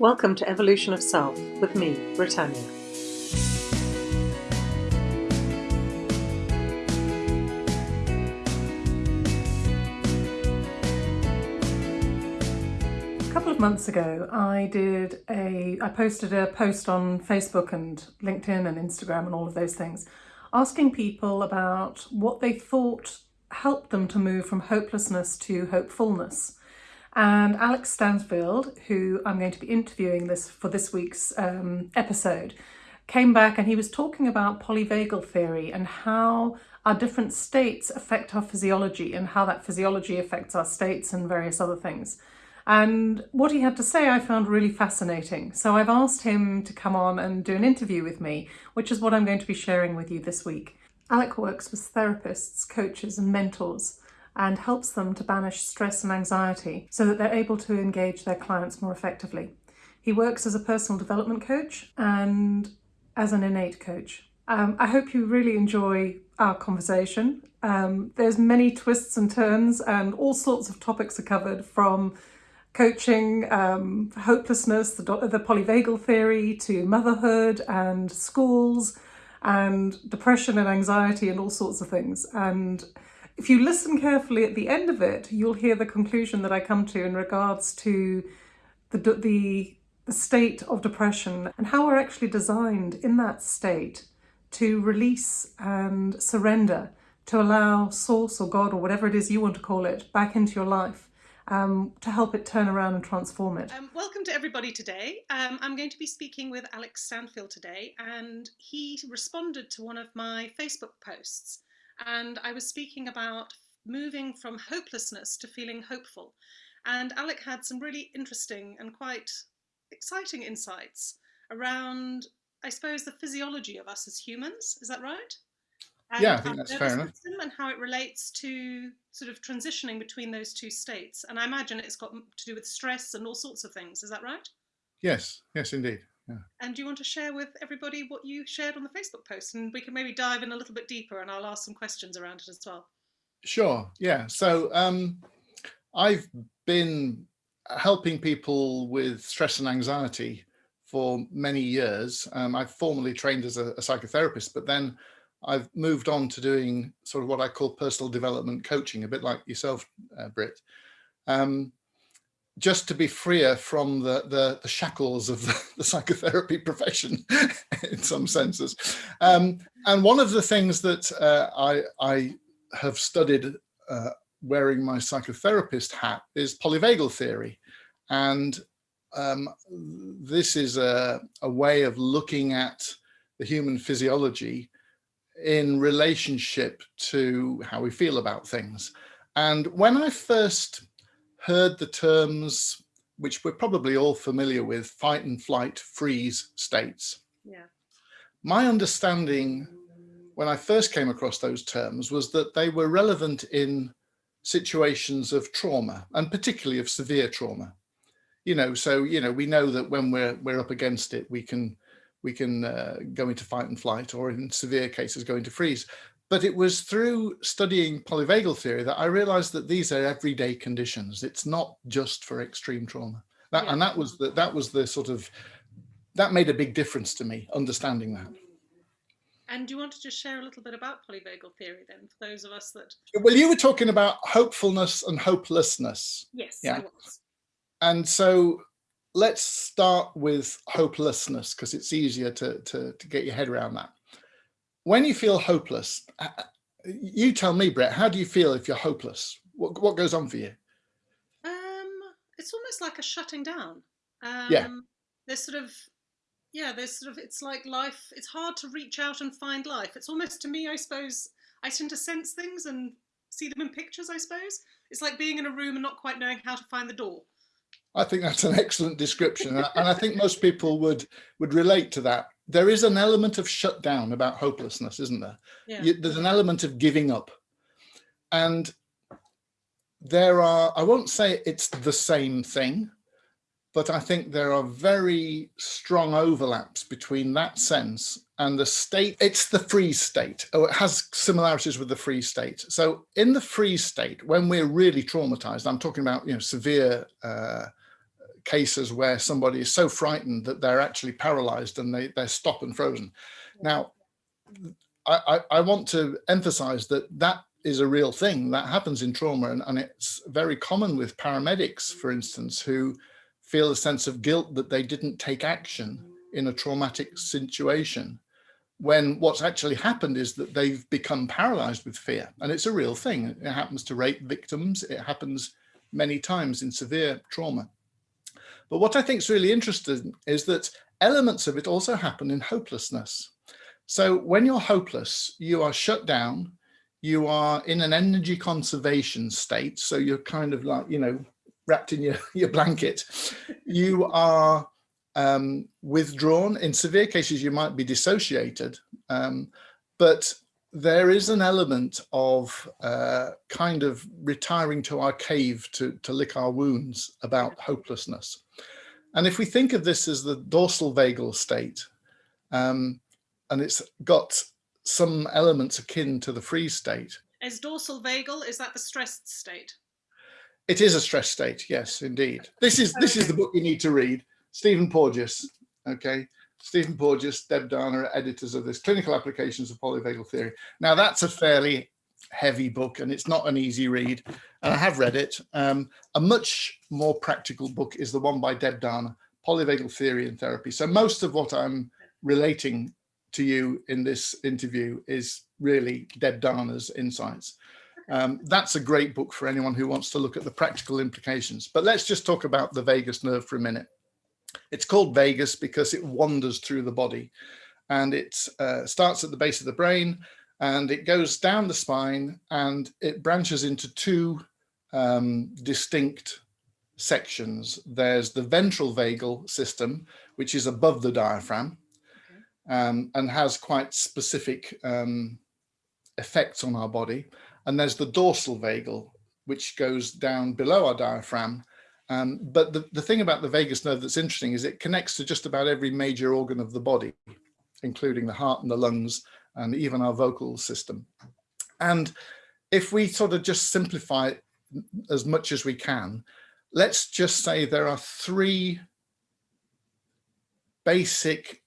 Welcome to Evolution of Self with me, Britannia. A couple of months ago, I did a I posted a post on Facebook and LinkedIn and Instagram and all of those things, asking people about what they thought helped them to move from hopelessness to hopefulness. And Alex Stansfield, who I'm going to be interviewing this for this week's um, episode, came back and he was talking about polyvagal theory and how our different states affect our physiology and how that physiology affects our states and various other things. And what he had to say I found really fascinating. So I've asked him to come on and do an interview with me, which is what I'm going to be sharing with you this week. Alec works with therapists, coaches and mentors and helps them to banish stress and anxiety so that they're able to engage their clients more effectively. He works as a personal development coach and as an innate coach. Um, I hope you really enjoy our conversation. Um, there's many twists and turns and all sorts of topics are covered from coaching, um, hopelessness, the, the polyvagal theory to motherhood and schools and depression and anxiety and all sorts of things. And if you listen carefully at the end of it, you'll hear the conclusion that I come to in regards to the, the, the state of depression and how we're actually designed in that state to release and surrender, to allow source or God or whatever it is you want to call it back into your life um, to help it turn around and transform it. Um, welcome to everybody today. Um, I'm going to be speaking with Alex Stansfield today and he responded to one of my Facebook posts and I was speaking about moving from hopelessness to feeling hopeful. And Alec had some really interesting and quite exciting insights around, I suppose, the physiology of us as humans. Is that right? And yeah, I think that's fair enough. And how it relates to sort of transitioning between those two states. And I imagine it's got to do with stress and all sorts of things. Is that right? Yes, yes, indeed. Yeah. And do you want to share with everybody what you shared on the Facebook post? And we can maybe dive in a little bit deeper and I'll ask some questions around it as well. Sure, yeah. So um, I've been helping people with stress and anxiety for many years. Um, I've formally trained as a, a, psychotherapist, but then I've moved on to doing sort of what I call personal development coaching, a bit like yourself, uh, Britt. Um, just to be freer from the, the, the shackles of the, the, psychotherapy profession in some senses. Um, and one of the things that uh, I, I have studied uh, wearing my psychotherapist hat is polyvagal theory. And um, this is a, a way of looking at the human physiology in relationship to how we feel about things. And when I first heard the terms, which we're probably all familiar with, fight and flight, freeze states. Yeah. My understanding when I first came across those terms was that they were relevant in situations of trauma and particularly of severe trauma. You know, so, you know, we know that when we're, we're up against it, we can, we can uh, go into fight and flight or in severe cases go into freeze. But it was through studying polyvagal theory that I realized that these are everyday conditions. It's not just for extreme trauma. That, yeah. And that was the, that was the sort of, that made a big difference to me, understanding that. And do you want to just share a little bit about polyvagal theory then, for those of us that... Well, you were talking about hopefulness and hopelessness. Yes, yeah. And so let's start with hopelessness because it's easier to, to, to get your head around that when you feel hopeless, uh, uh, you tell me, Brett, how do you feel if you're hopeless? What, what goes on for you? Um, it's almost like a shutting down. Um, yeah. There's sort of, yeah, there's sort of, it's like life, it's hard to reach out and find life. It's almost to me, I suppose, I tend to sense things and see them in pictures, I suppose. It's like being in a room and not quite knowing how to find the door. I think that's an excellent description. and I think most people would, would relate to that there is an element of shutdown about hopelessness, isn't there? Yeah. You, there's an element of giving up. And there are, I won't say it's the same thing, but I think there are very strong overlaps between that sense and the state. It's the freeze state, Oh, it has similarities with the freeze state. So in the freeze state, when we're really traumatized, I'm talking about, you know, severe uh, cases where somebody is so frightened that they're actually paralyzed and they, they're stop and frozen. Now, I, I, I want to emphasize that that is a real thing that happens in trauma and, and it's very common with paramedics, for instance, who feel a sense of guilt that they didn't take action in a traumatic situation when what's actually happened is that they've become paralyzed with fear. And it's a real thing. It happens to rape victims. It happens many times in severe trauma but what i think is really interesting is that elements of it also happen in hopelessness so when you're hopeless you are shut down you are in an energy conservation state so you're kind of like you know wrapped in your your blanket you are um, withdrawn. In severe cases, you might be dissociated, um, but there is an element of uh, kind of retiring to our cave to, to lick our wounds about hopelessness. And if we think of this as the dorsal vagal state, um, and it's got some elements akin to the freeze state. Is dorsal vagal, is that the stressed state? It is a stress state, yes, indeed. This is this is the book you need to read. Stephen Porges, okay? Stephen Porges, Deb Dana, editors of this, Clinical Applications of Polyvagal Theory. Now that's a fairly heavy book and it's not an easy read and I have read it. Um, a much more practical book is the one by Deb Dana, Polyvagal Theory and Therapy. So most of what I'm relating to you in this interview is really Deb Dana's insights. Um, that's a great book for anyone who wants to look at the practical implications. But let's just talk about the vagus nerve for a minute. It's called vagus because it wanders through the body and it uh, starts at the base of the brain and it goes down the spine and it branches into two um, distinct sections. There's the ventral vagal system, which is above the diaphragm um, and has quite specific um, effects on our body. And there's the dorsal vagal, which goes down below our diaphragm um, but the, the thing about the vagus nerve that's interesting is it connects to just about every major organ of the body, including the heart and the lungs and even our vocal system. And if we sort of just simplify it as much as we can, let's just say there are three basic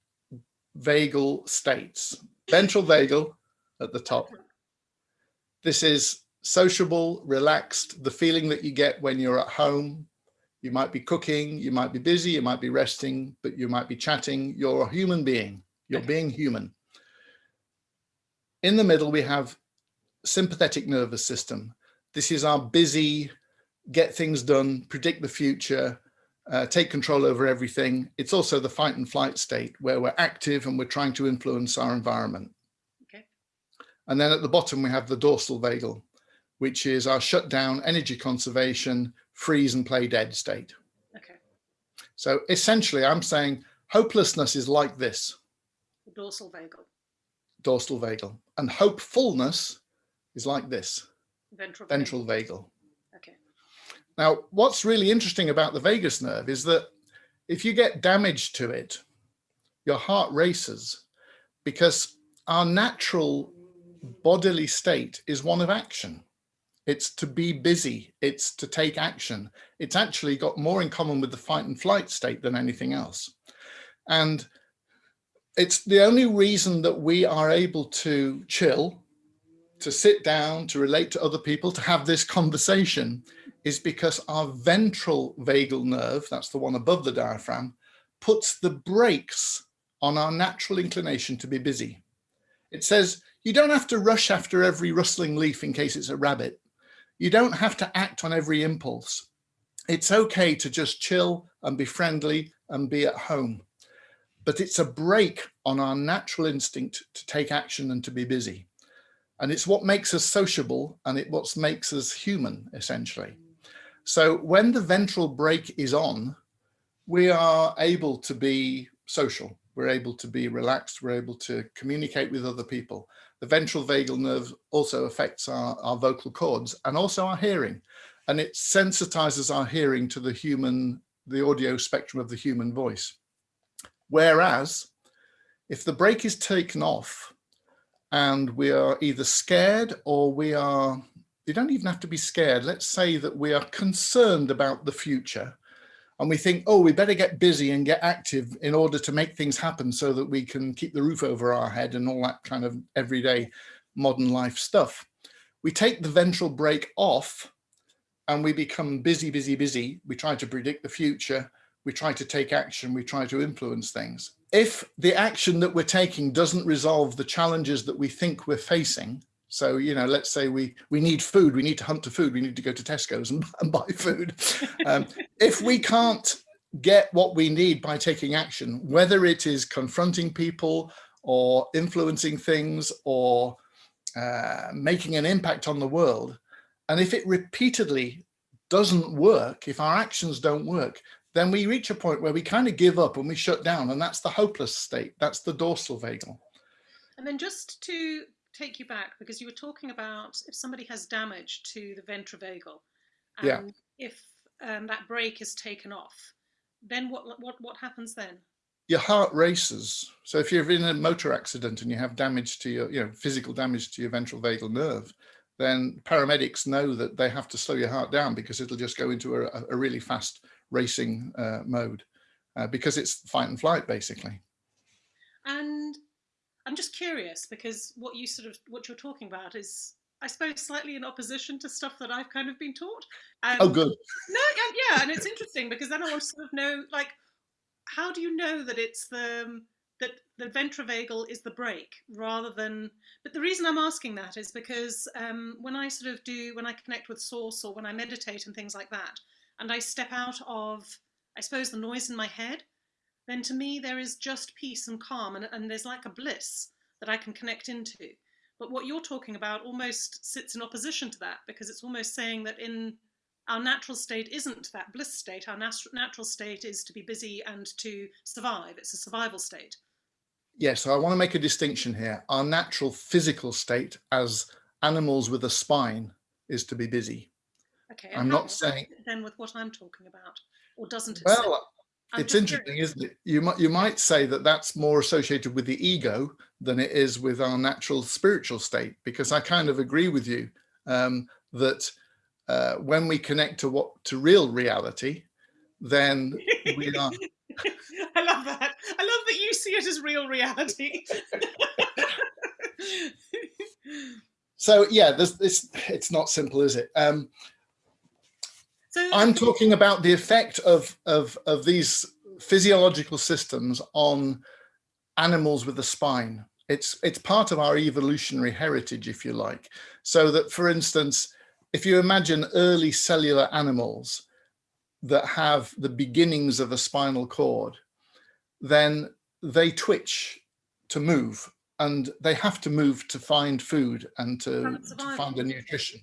vagal states. Ventral vagal at the top. This is sociable, relaxed, the feeling that you get when you're at home, you might be cooking, you might be busy, you might be resting, but you might be chatting. You're a human being. You're being human. In the middle, we have sympathetic nervous system. This is our busy, get things done, predict the future, uh, take control over everything. It's also the fight and flight state where we're active and we're trying to influence our environment. Okay. And then at the bottom, we have the dorsal vagal, which is our shutdown, energy conservation, freeze and play dead state. Okay. So essentially I'm saying hopelessness is like this. Dorsal vagal. Dorsal vagal. And hopefulness is like this. Ventral, Ventral vagal. vagal. Okay. Now, what's really interesting about the vagus nerve is that if you get damage to it, your heart races because our natural bodily state is one of action. It's to be busy. It's to take action. It's actually got more in common with the fight and flight state than anything else. And it's the only reason that we are able to chill, to sit down, to relate to other people, to have this conversation is because our ventral vagal nerve, that's the one above the diaphragm, puts the brakes on our natural inclination to be busy. It says, you don't have to rush after every rustling leaf in case it's a rabbit. You don't have to act on every impulse. It's okay to just chill and be friendly and be at home. But it's a brake on our natural instinct to take action and to be busy. And it's what makes us sociable and it what makes us human, essentially. So when the ventral brake is on, we are able to be social. We're able to be relaxed. We're able to communicate with other people. The ventral vagal nerve also affects our, our vocal cords and also our hearing. And it sensitizes our hearing to the human, the audio spectrum of the human voice. Whereas if the brake is taken off and we are either scared or we are, you don't even have to be scared. Let's say that we are concerned about the future and we think, oh, we better get busy and get active in order to make things happen so that we can keep the roof over our head and all that kind of everyday modern life stuff. We take the ventral brake off and we become busy, busy, busy. We try to predict the future. We try to take action. We try to influence things. If the action that we're taking doesn't resolve the challenges that we think we're facing, so, you know, let's say we, we need food, we need to hunt for food, we need to go to Tesco's and, and buy food. Um, if we can't get what we need by taking action, whether it is confronting people or influencing things or uh, making an impact on the world, and if it repeatedly doesn't work, if our actions don't work, then we reach a point where we kind of give up and we shut down and that's the hopeless state. That's the dorsal vagal. And then just to take you back because you were talking about if somebody has damage to the ventral vagal and yeah. if um, that brake is taken off, then what, what, what happens then? Your heart races. So if you're in a motor accident and you have damage to your, you know, physical damage to your ventral vagal nerve, then paramedics know that they have to slow your heart down because it'll just go into a, a really fast racing uh, mode uh, because it's fight and flight basically. And I'm just curious because what you sort of what you're talking about is I suppose slightly in opposition to stuff that I've kind of been taught. Um, oh, good. No, yeah, and it's interesting because then I want to sort of know, like, how do you know that it's the um, that the ventral vagal is the brake rather than? But the reason I'm asking that is because um, when I sort of do when I connect with source or when I meditate and things like that, and I step out of, I suppose, the noise in my head, then to me there is just peace and calm and, and there's like a bliss that I can connect into. But what you're talking about almost sits in opposition to that because it's almost saying that in our natural state isn't that bliss state. Our nat natural state is to be busy and to survive. It's a survival state. Yes, so I want to make a distinction here. Our natural physical state as animals with a spine is to be busy. Okay. I'm not saying then with what I'm talking about, or doesn't it? Well, I'm it's interesting, curious. isn't it? You might you might say that that's more associated with the ego than it is with our natural spiritual state, because I kind of agree with you um, that uh, when we connect to what to real reality, then we are. I love that. I love that you see it as real reality. so yeah, this it's it's not simple, is it? Um, so I'm talking about the effect of, of, of these physiological systems on animals with a spine. It's, it's part of our evolutionary heritage, if you like. So that, for instance, if you imagine early cellular animals that have the beginnings of a spinal cord, then they twitch to move and they have to move to find food and to, to find a nutrition.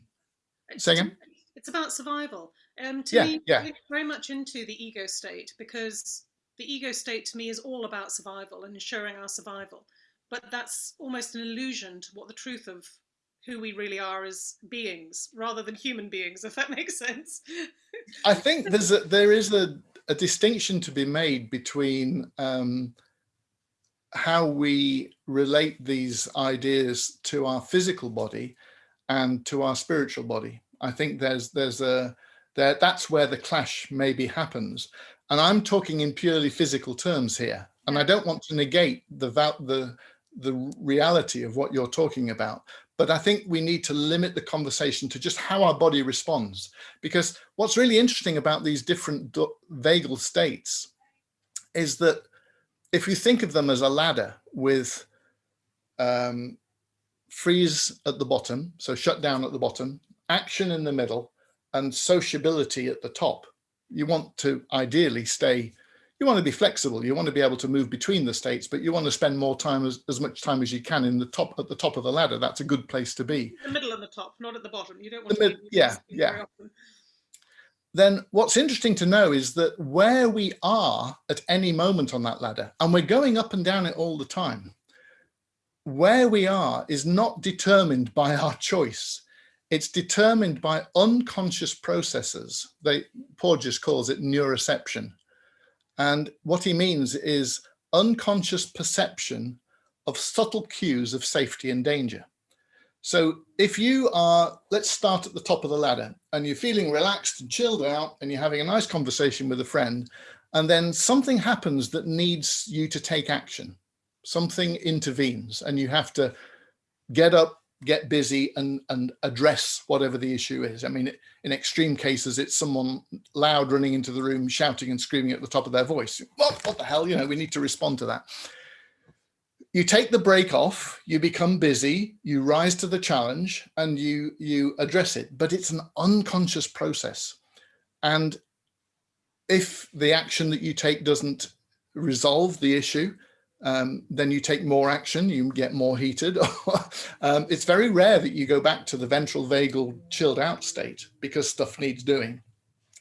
Say again? It's about survival. Um, to yeah, me, yeah. very much into the ego state because the ego state to me is all about survival and ensuring our survival. But that's almost an illusion to what the truth of who we really are as beings rather than human beings, if that makes sense. I think there's a, there is a, a distinction to be made between um, how we relate these ideas to our physical body and to our spiritual body. I think there's there's a there, that's where the clash maybe happens. And I'm talking in purely physical terms here. And I don't want to negate the, the, the reality of what you're talking about. But I think we need to limit the conversation to just how our body responds. Because what's really interesting about these different vagal states is that if you think of them as a ladder with um, freeze at the bottom, so shut down at the bottom, action in the middle, and sociability at the top. You want to ideally stay, you want to be flexible. You want to be able to move between the states, but you want to spend more time as, as much time as you can in the top at the top of the ladder. That's a good place to be. The middle and the top, not at the bottom. You don't want the to. yeah, yeah. Then what's interesting to know is that where we are at any moment on that ladder, and we're going up and down it all the time, where we are is not determined by our choice it's determined by unconscious processes. They, Porges calls it neuroception. And what he means is unconscious perception of subtle cues of safety and danger. So if you are, let's start at the top of the ladder and you're feeling relaxed and chilled out and you're having a nice conversation with a friend and then something happens that needs you to take action. Something intervenes and you have to get up, get busy and, and address whatever the issue is. I mean, in extreme cases, it's someone loud running into the room, shouting and screaming at the top of their voice. What, what the hell, you know, we need to respond to that. You take the brake off, you become busy, you rise to the challenge and you, you address it, but it's an unconscious process. And if the action that you take doesn't resolve the issue, um, then you take more action, you get more heated. um, it's very rare that you go back to the ventral vagal chilled out state because stuff needs doing.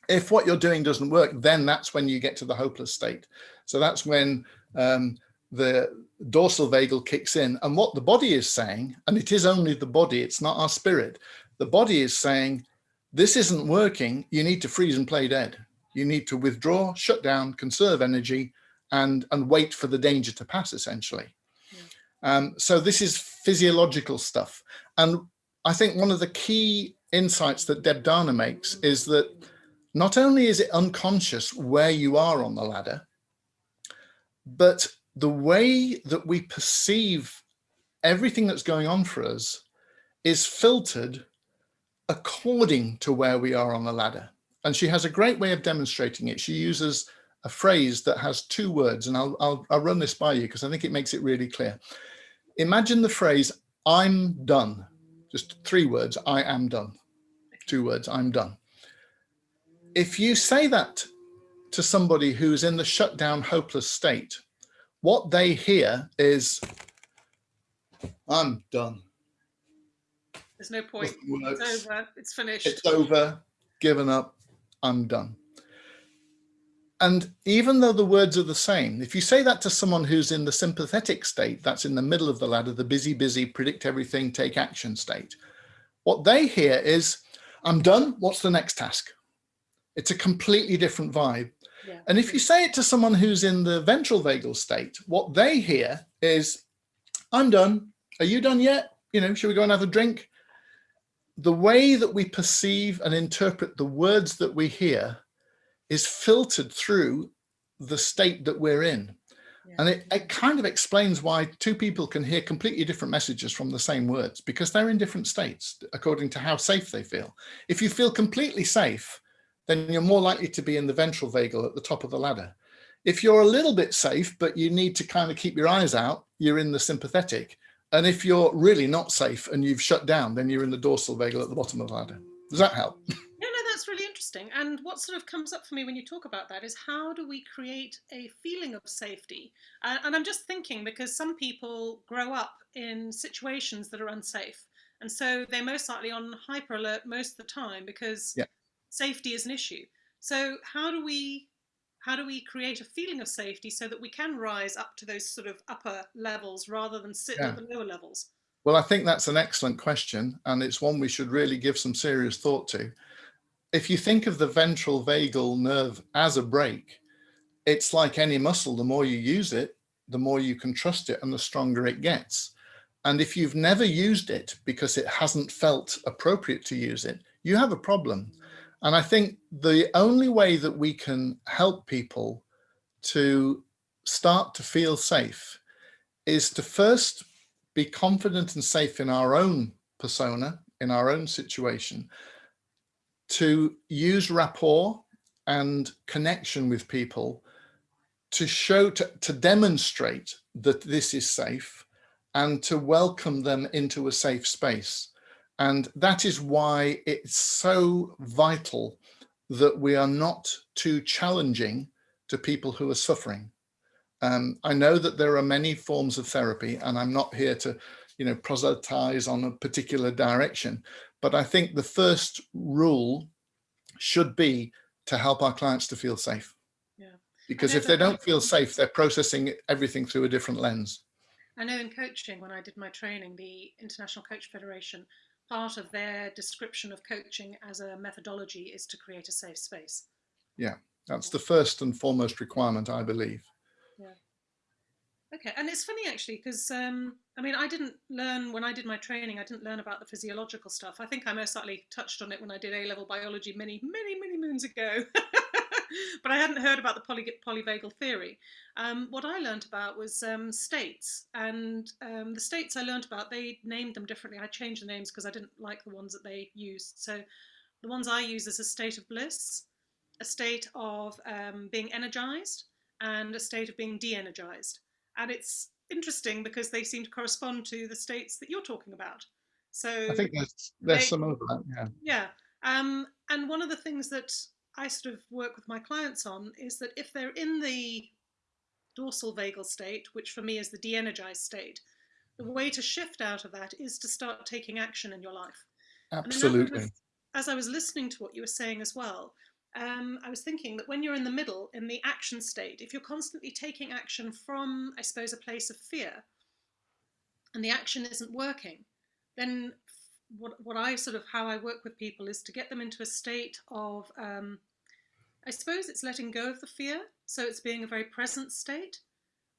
If what you're doing doesn't work, then that's when you get to the hopeless state. So that's when um, the dorsal vagal kicks in and what the body is saying, and it is only the body, it's not our spirit. The body is saying, this isn't working. You need to freeze and play dead. You need to withdraw, shut down, conserve energy, and, and wait for the danger to pass, essentially. Yeah. Um, so this is physiological stuff. And I think one of the key insights that Deb Dana makes is that not only is it unconscious where you are on the ladder, but the way that we perceive everything that's going on for us is filtered according to where we are on the ladder. And she has a great way of demonstrating it. She uses a phrase that has two words, and I'll, I'll, I'll run this by you because I think it makes it really clear. Imagine the phrase, I'm done. Just three words, I am done. Two words, I'm done. If you say that to somebody who's in the shutdown, hopeless state, what they hear is, I'm done. There's no point. It's over. It's finished. It's over. Given up. I'm done. And even though the words are the same, if you say that to someone who's in the sympathetic state, that's in the middle of the ladder, the busy, busy, predict everything, take action state, what they hear is, I'm done, what's the next task? It's a completely different vibe. Yeah. And if you say it to someone who's in the ventral vagal state, what they hear is, I'm done. Are you done yet? You know, should we go and have a drink? The way that we perceive and interpret the words that we hear is filtered through the state that we're in. Yeah. And it, it kind of explains why two people can hear completely different messages from the same words because they're in different states according to how safe they feel. If you feel completely safe, then you're more likely to be in the ventral vagal at the top of the ladder. If you're a little bit safe, but you need to kind of keep your eyes out, you're in the sympathetic. And if you're really not safe and you've shut down, then you're in the dorsal vagal at the bottom of the ladder. Does that help? interesting. And what sort of comes up for me when you talk about that is how do we create a feeling of safety? Uh, and I'm just thinking because some people grow up in situations that are unsafe. And so they're most likely on hyper alert most of the time because yeah. safety is an issue. So how do we how do we create a feeling of safety so that we can rise up to those sort of upper levels rather than sit yeah. at the lower levels? Well, I think that's an excellent question, and it's one we should really give some serious thought to if you think of the ventral vagal nerve as a brake, it's like any muscle, the more you use it, the more you can trust it and the stronger it gets. And if you've never used it because it hasn't felt appropriate to use it, you have a problem. And I think the only way that we can help people to start to feel safe is to first be confident and safe in our own persona, in our own situation, to use rapport and connection with people to show, to, to demonstrate that this is safe and to welcome them into a safe space. And that is why it's so vital that we are not too challenging to people who are suffering. Um, I know that there are many forms of therapy and I'm not here to, you know, proselytize on a particular direction, but I think the first rule should be to help our clients to feel safe. Yeah. Because if they don't feel safe, they're processing everything through a different lens. I know in coaching, when I did my training, the International Coach Federation, part of their description of coaching as a methodology is to create a safe space. Yeah, that's the first and foremost requirement, I believe. Okay, and it's funny actually because um, I mean I didn't learn when I did my training. I didn't learn about the physiological stuff. I think I most likely touched on it when I did A level biology many, many, many moons ago. but I hadn't heard about the poly polyvagal theory. Um, what I learned about was um, states, and um, the states I learned about they named them differently. I changed the names because I didn't like the ones that they used. So the ones I use is a state of bliss, a state of um, being energized, and a state of being de-energized and it's interesting because they seem to correspond to the states that you're talking about. So I think there's there's they, some overlap. Yeah. Yeah. Um, and one of the things that I sort of work with my clients on is that if they're in the dorsal vagal state, which for me is the de-energized state, the way to shift out of that is to start taking action in your life. Absolutely. As, as I was listening to what you were saying as well, um, I was thinking that when you're in the middle, in the action state, if you're constantly taking action from, I suppose, a place of fear, and the action isn't working, then what, what I sort of, how I work with people is to get them into a state of, um, I suppose it's letting go of the fear. So it's being a very present state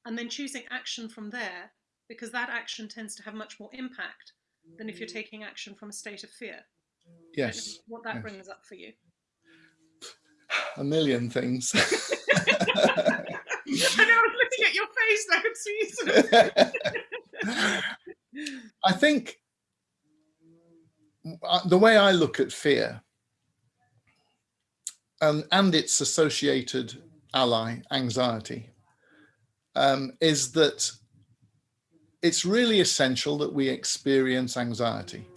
and then choosing action from there, because that action tends to have much more impact than if you're taking action from a state of fear. Yes. What that yes. brings up for you a million things. I know, I was looking at your face, I could see it. I think uh, the way I look at fear um, and its associated ally, anxiety, um, is that it's really essential that we experience anxiety.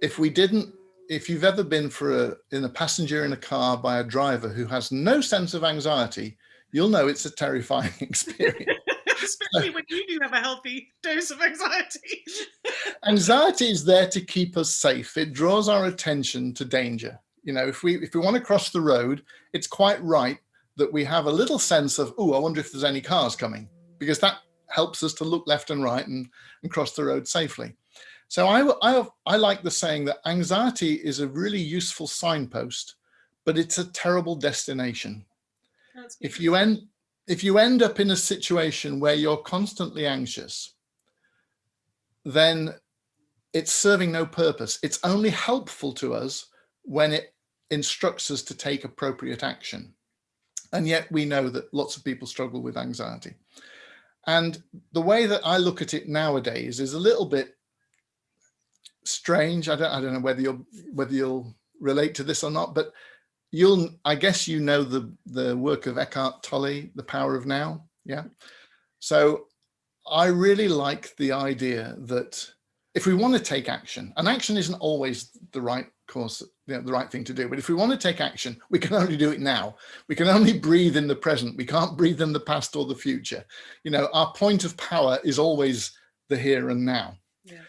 If we didn't if you've ever been for a in a passenger in a car by a driver who has no sense of anxiety, you'll know it's a terrifying experience. Especially when you do have a healthy dose of anxiety. anxiety is there to keep us safe. It draws our attention to danger. You know, if we if we want to cross the road, it's quite right that we have a little sense of, oh, I wonder if there's any cars coming, because that helps us to look left and right and, and cross the road safely. So I, I, I like the saying that anxiety is a really useful signpost, but it's a terrible destination. If you end if you end up in a situation where you're constantly anxious, then it's serving no purpose. It's only helpful to us when it instructs us to take appropriate action. And yet we know that lots of people struggle with anxiety. And the way that I look at it nowadays is a little bit strange. I don't, I don't know whether you'll whether you'll relate to this or not, but you'll I guess you know the the work of Eckhart Tolle, The Power of Now. Yeah. So I really like the idea that if we want to take action, and action isn't always the right course, you know, the right thing to do, but if we want to take action, we can only do it now. We can only breathe in the present. We can't breathe in the past or the future. You know, our point of power is always the here and now. Yeah.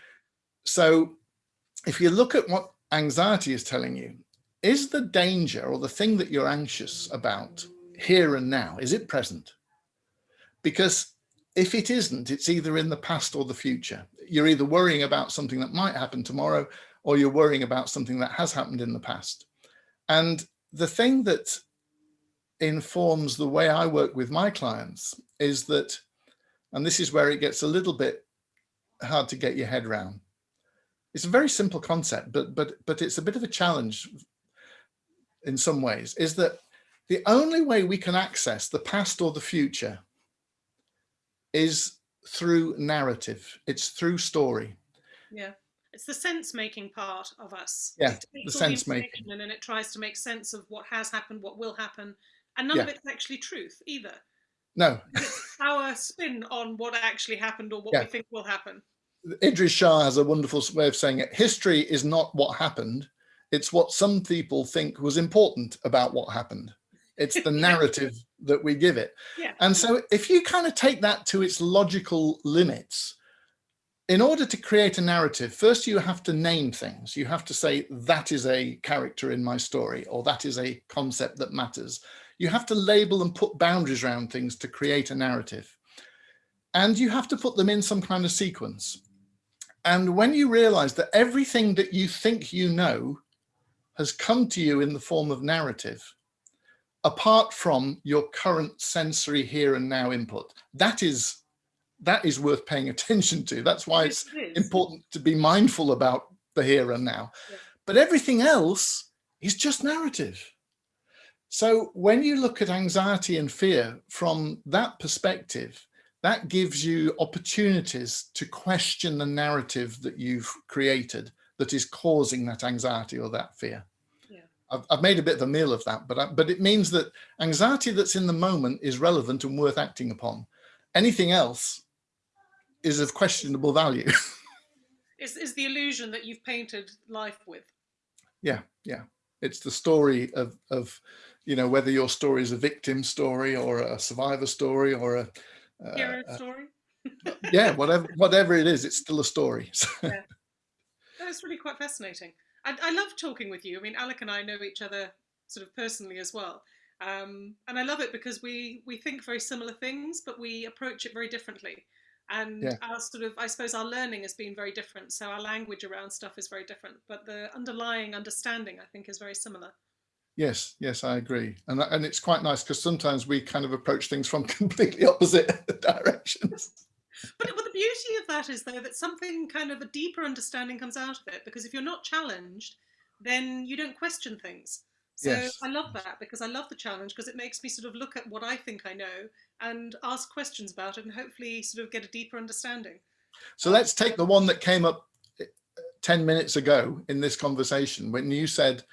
So if you look at what anxiety is telling you, is the danger or the thing that you're anxious about here and now, is it present? Because if it isn't, it's either in the past or the future. You're either worrying about something that might happen tomorrow, or you're worrying about something that has happened in the past. And the thing that informs the way I work with my clients is that, and this is where it gets a little bit hard to get your head around, it's a very simple concept, but but but it's a bit of a challenge in some ways, is that the only way we can access the past or the future is through narrative. It's through story. Yeah. It's the sense making part of us. Yeah, the sense making. And then it tries to make sense of what has happened, what will happen. And none yeah. of it's actually truth either. No. It's our spin on what actually happened or what yeah. we think will happen. Idries Shah has a wonderful way of saying it. History is not what happened. It's what some people think was important about what happened. It's the narrative that we give it. Yeah. And so if you kind of take that to its logical limits, in order to create a narrative, first you have to name things. You have to say that is a character in my story, or that is a concept that matters. You have to label and put boundaries around things to create a narrative. And you have to put them in some kind of sequence. And when you realize that everything that you think you know has come to you in the form of narrative, apart from your current sensory here and now input, that is that is worth paying attention to. That's why it's It important to be mindful about the here and now. Yeah. But everything else is just narrative. So when you look at anxiety and fear from that perspective, that gives you opportunities to question the narrative that you've created that is causing that anxiety or that fear. Yeah. I've, I've made a bit of a meal of that, but I, but it means that anxiety that's in the moment is relevant and worth acting upon. Anything else is of questionable value. Is, is the illusion that you've painted life with. yeah, yeah. It's the story of, of, you know, whether your story is a victim story or a survivor story or a, uh, uh, story. yeah, whatever, whatever it is, it's still a story. So, That's really quite fascinating. I, I love talking with you. I mean, Alec and I know each other sort of personally as well. Um, and I love it because we, we think very similar things, but we approach it very differently. And Yeah. our sort of, I suppose our learning has been very different. So our language around stuff is very different, but the underlying understanding, I think, is very similar. Yes, yes, I agree. And, and it's quite nice because sometimes we kind of approach things from completely opposite directions. But, but the beauty of that is, though, that something kind of a deeper understanding comes out of it. Because if you're not challenged, then you don't question things. So Yes. I love that because I love the challenge because it makes me sort of look at what I think I know and ask questions about it and hopefully sort of get a deeper understanding. So let's take the one that came up uh, 10 minutes ago in this conversation when you said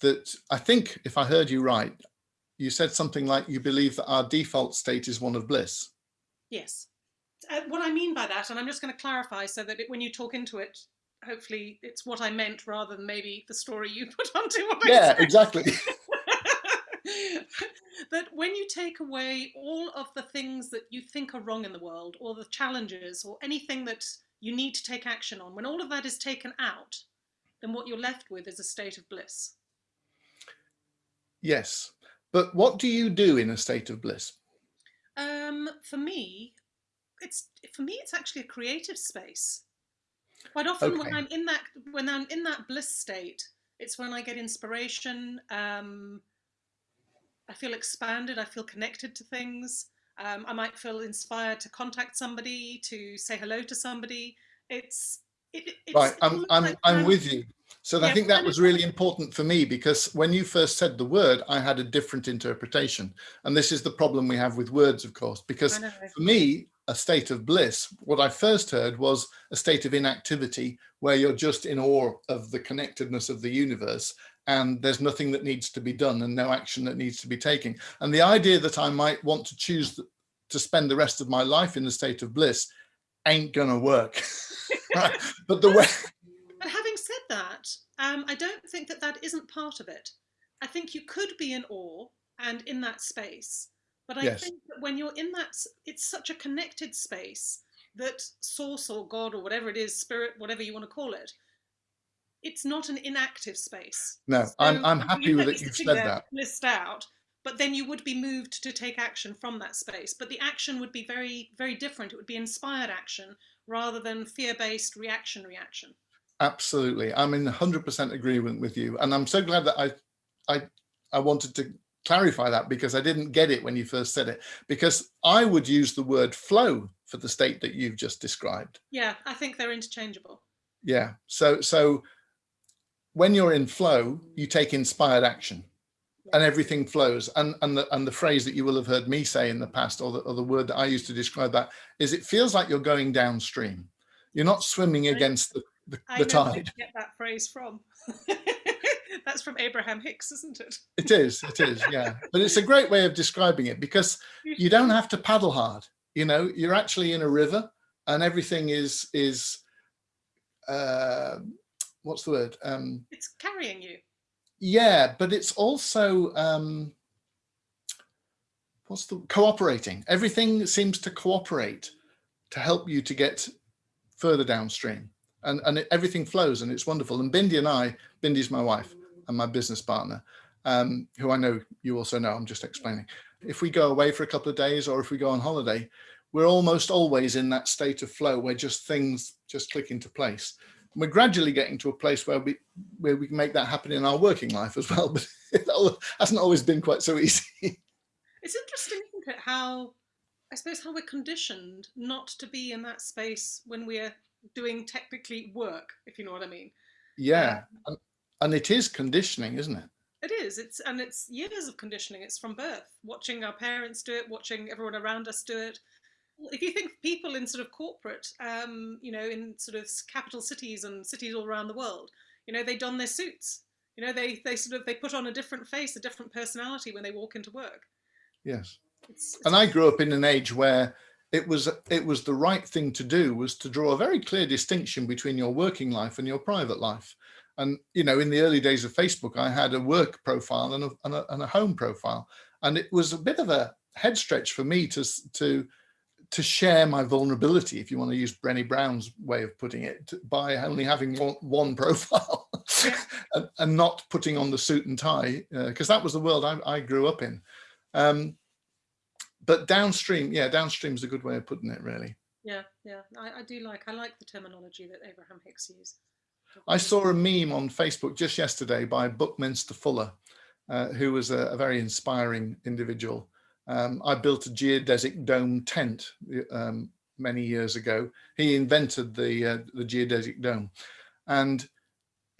that, I think if I heard you right, you said something like you believe that our default state is one of bliss. Yes. Uh, what I mean by that, and I'm just going to clarify so that it, when you talk into it, hopefully it's what I meant rather than maybe the story you put onto what I Yeah, exactly. that when you take away all of the things that you think are wrong in the world, or the challenges, or anything that you need to take action on, when all of that is taken out, then what you're left with is a state of bliss. Yes. But what do you do in a state of bliss? Um, for me, it's for me it's actually a creative space. Quite often when I'm in that when I'm in that bliss state, it's when I get inspiration. Um, I feel expanded. I feel connected to things. Um, I might feel inspired to contact somebody, to say hello to somebody. It's it, it- it's Right, I'm, I'm, like I'm with you. So I think that was really important for me because when you first said the word, I had a different interpretation. And this is the problem we have with words, of course, because for me, a state of bliss, what I first heard was a state of inactivity where you're just in awe of the connectedness of the universe and there's nothing that needs to be done and no action that needs to be taken. And the idea that I might want to choose to spend the rest of my life in a state of bliss ain't gonna work. but the way, But having said that, um, I don't think that that isn't part of it. I think you could be in awe and in that space, but I Yes. think that when you're in that, it's such a connected space that source or God or whatever it is, spirit, whatever you want to call it, it's not an inactive space. no, I'm, I'm happy with it. You've said that. Blissed out, but then you would be moved to take action from that space. But the action would be very, very different. It would be inspired action rather than fear-based reaction reaction. Absolutely. I'm in 100% agreement with you. And I'm so glad that I, I, I wanted to clarify that because I didn't get it when you first said it, because I would use the word flow for the state that you've just described. Yeah, I think they're interchangeable. Yeah. So, so when you're in flow, you take inspired action and everything flows. And, and the, and the phrase that you will have heard me say in the past, or the, or the word that I used to describe that is it feels like you're going downstream. You're not swimming against the, the, I the where tide. get that phrase from. That's from Abraham Hicks, isn't it? It is, it is, yeah. But it's a great way of describing it because you don't have to paddle hard. You know, you're actually in a river and everything is is uh what's the word? Um It's carrying you. yeah, but it's also um what's the cooperating. Everything seems to cooperate to help you to get further downstream. And and it, everything flows and it's wonderful. And Bindi and I, Bindi's my wife and my business partner, um, who I know you also know, I'm just explaining. If we go away for a couple of days or if we go on holiday, we're almost always in that state of flow where just things just click into place. We're gradually getting to a place where we where we can make that happen in our working life as well, but it hasn't always been quite so easy. It's interesting, isn't it, how I suppose how we're conditioned not to be in that space when we're doing technically work, if you know what I mean. Yeah, um, and, and it is conditioning, isn't it? It is. It's and it's years of conditioning. It's from birth, watching our parents do it, watching everyone around us do it. If you think people in sort of corporate, um, you know, in sort of capital cities and cities all around the world, you know, they don their suits. You know, they they sort of they put on a different face, a different personality when they walk into work. Yes. It's, it's and I grew up in an age where it was it was the right thing to do was to draw a very clear distinction between your working life and your private life. And, you know, in the early days of Facebook, I had a work profile and a, and a, and a home profile. And it was a bit of a head stretch for me to, to, to share my vulnerability, if you want to use Brené Brown's way of putting it, by only having one, one profile and, and, not putting on the suit and tie, because uh, that was the world I, I grew up in. Um, but downstream, yeah, downstream is a good way of putting it, really. Yeah, yeah, I, I do like, I like the terminology that Abraham Hicks used. I saw a meme on Facebook just yesterday by Buckminster Fuller, uh, who was a, a, very inspiring individual. Um, I built a geodesic dome tent um, many years ago. He invented the, uh, the geodesic dome. And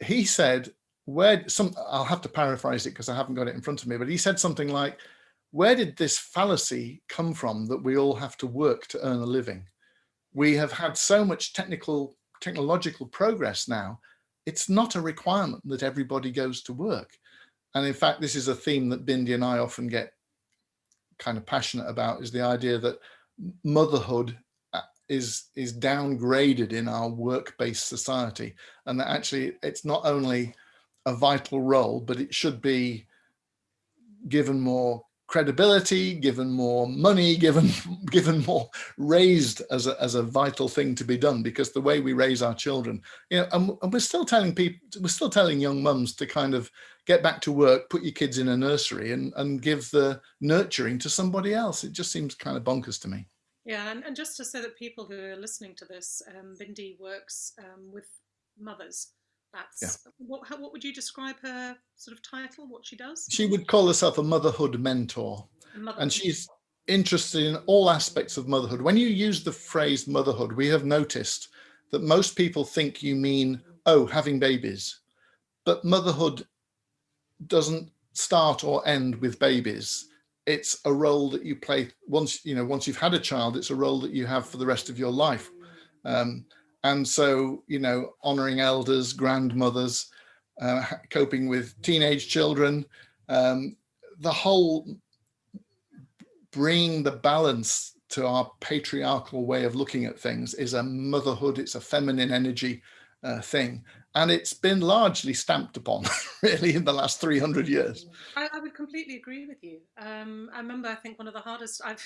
he said, where some, I'll have to paraphrase it because I haven't got it in front of me, but he said something like, where did this fallacy come from that we all have to work to earn a living? We have had so much technical technological progress now, it's not a requirement that everybody goes to work. And in fact, this is a theme that Bindi and I often get kind of passionate about is the idea that motherhood uh, is is downgraded in our work-based society and that actually it's not only a vital role but it should be given more credibility, given more money, given given more raised as a, as a vital thing to be done because the way we raise our children, you know, and, and we're still telling people, we're still telling young mums to kind of get back to work, put your kids in a nursery and, and give the nurturing to somebody else. It just seems kind of bonkers to me. Yeah, and, and just to say that people who are listening to this, um, Bindi works um, with mothers that's yeah. what, how, what would you describe her sort of title, what she does? She would call herself a motherhood mentor. Motherhood. And she's interested in all aspects of motherhood. When you use the phrase motherhood, we have noticed that most people think you mean, oh, having babies. But motherhood doesn't start or end with babies. It's a role that you play once, you know, once you've had a child, it's a role that you have for the rest of your life. Um, and so, you know, honoring elders, grandmothers, uh, coping with teenage children, um, the whole bringing the balance to our patriarchal way of looking at things is a motherhood, it's a feminine energy uh, thing. And it's been largely stamped upon really in the last 300 years. I, I would completely agree with you. Um, I remember, I think one of the hardest I've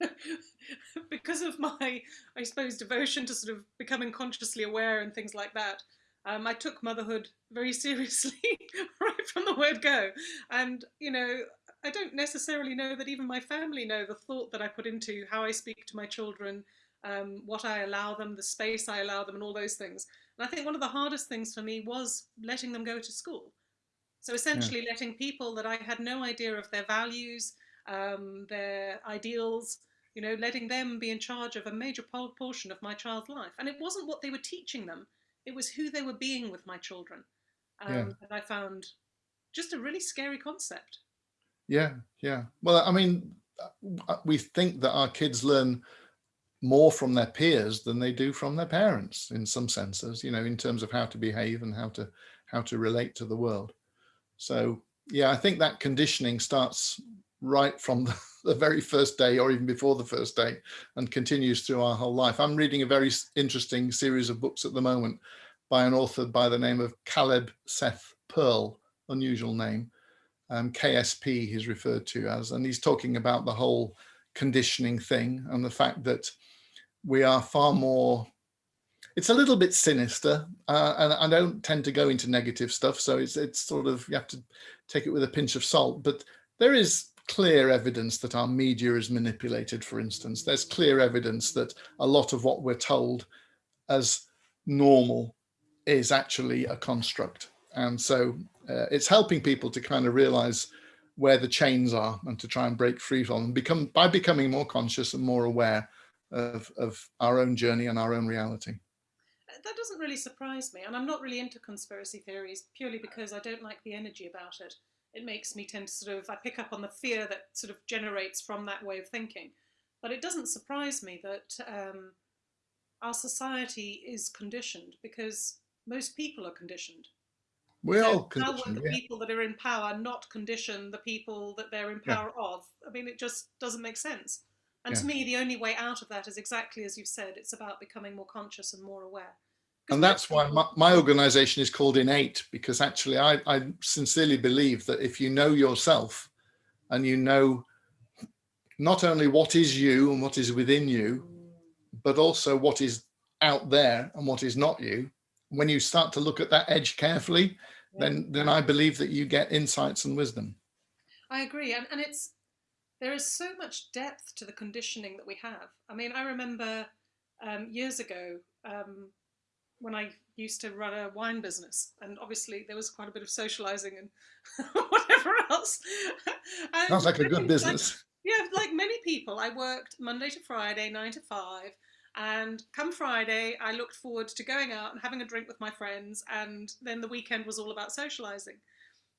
because of my, I suppose, devotion to sort of becoming consciously aware and things like that, um, I took motherhood very seriously right from the word go. And, you know, I don't necessarily know that even my family know the thought that I put into how I speak to my children, um, what I allow them, the space I allow them, and all those things. And I think one of the hardest things for me was letting them go to school. So essentially yeah. letting people that I had no idea of their values, um, their ideals, you know, letting them be in charge of a major portion of my child's life. And it wasn't what they were teaching them, it was who they were being with my children. Um, yeah. that I found just a really scary concept. Yeah, yeah. Well, I mean, uh, we think that our kids learn more from their peers than they do from their parents in some senses, you know, in terms of how to behave and how to how to relate to the world. So yeah, I think that conditioning starts right from the, the, very first day or even before the first day and continues through our whole life. I'm reading a very interesting series of books at the moment by an author by the name of Caleb Seth Pearl, unusual name, um, KSP he's referred to as, and he's talking about the whole conditioning thing and the fact that we are far more it's a little bit sinister uh, and I don't tend to go into negative stuff so it's it's sort of you have to take it with a pinch of salt but there is clear evidence that our media is manipulated, for instance. There's clear evidence that a lot of what we're told as normal is actually a construct. And so uh, it's helping people to kind of realize where the chains are and to try and break free from them become by becoming more conscious and more aware of, of our own journey and our own reality. That doesn't really surprise me. And I'm not really into conspiracy theories purely because I don't like the energy about it. It makes me tend to sort of, I pick up on the fear that sort of generates from that way of thinking. But it doesn't surprise me that um, our society is conditioned because most people are conditioned. We're so. How would the yeah. people that are in power not condition the people that they're in power yeah. of? I mean, it just doesn't make sense. And yeah. to me, the only way out of that is exactly as you've said. It's about becoming more conscious and more aware. And that's why my, my, organization is called Innate, because actually I, I sincerely believe that if you know yourself and you know not only what is you and what is within you, but also what is out there and what is not you, when you start to look at that edge carefully, yeah. then then I believe that you get insights and wisdom. I agree, and and it's there is so much depth to the conditioning that we have. I mean, I remember um, years ago um, when I used to run a wine business, and obviously there was quite a bit of socializing and whatever else. and Sounds like a good business. Like, yeah, like many people, I worked Monday to Friday, nine to five. And come Friday, I looked forward to going out and having a drink with my friends. And then the weekend was all about socializing.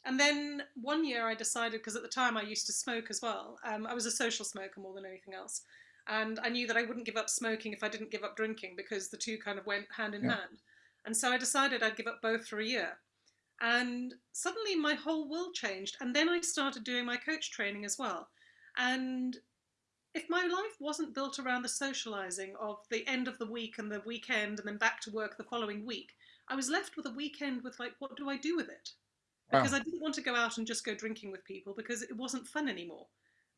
And then one year I decided, because at the time I used to smoke as well, um, I was a social smoker more than anything else. And I knew that I wouldn't give up smoking if I didn't give up drinking because the two kind of went hand in yeah. hand. And so I decided I'd give up both for a year. And suddenly my whole world changed. And then I started doing my coach training as well. And if my life wasn't built around the socializing of the end of the week and the weekend and then back to work the following week, I was left with a weekend with like, what do I do with it? Because wow. I didn't want to go out and just go drinking with people because it wasn't fun anymore.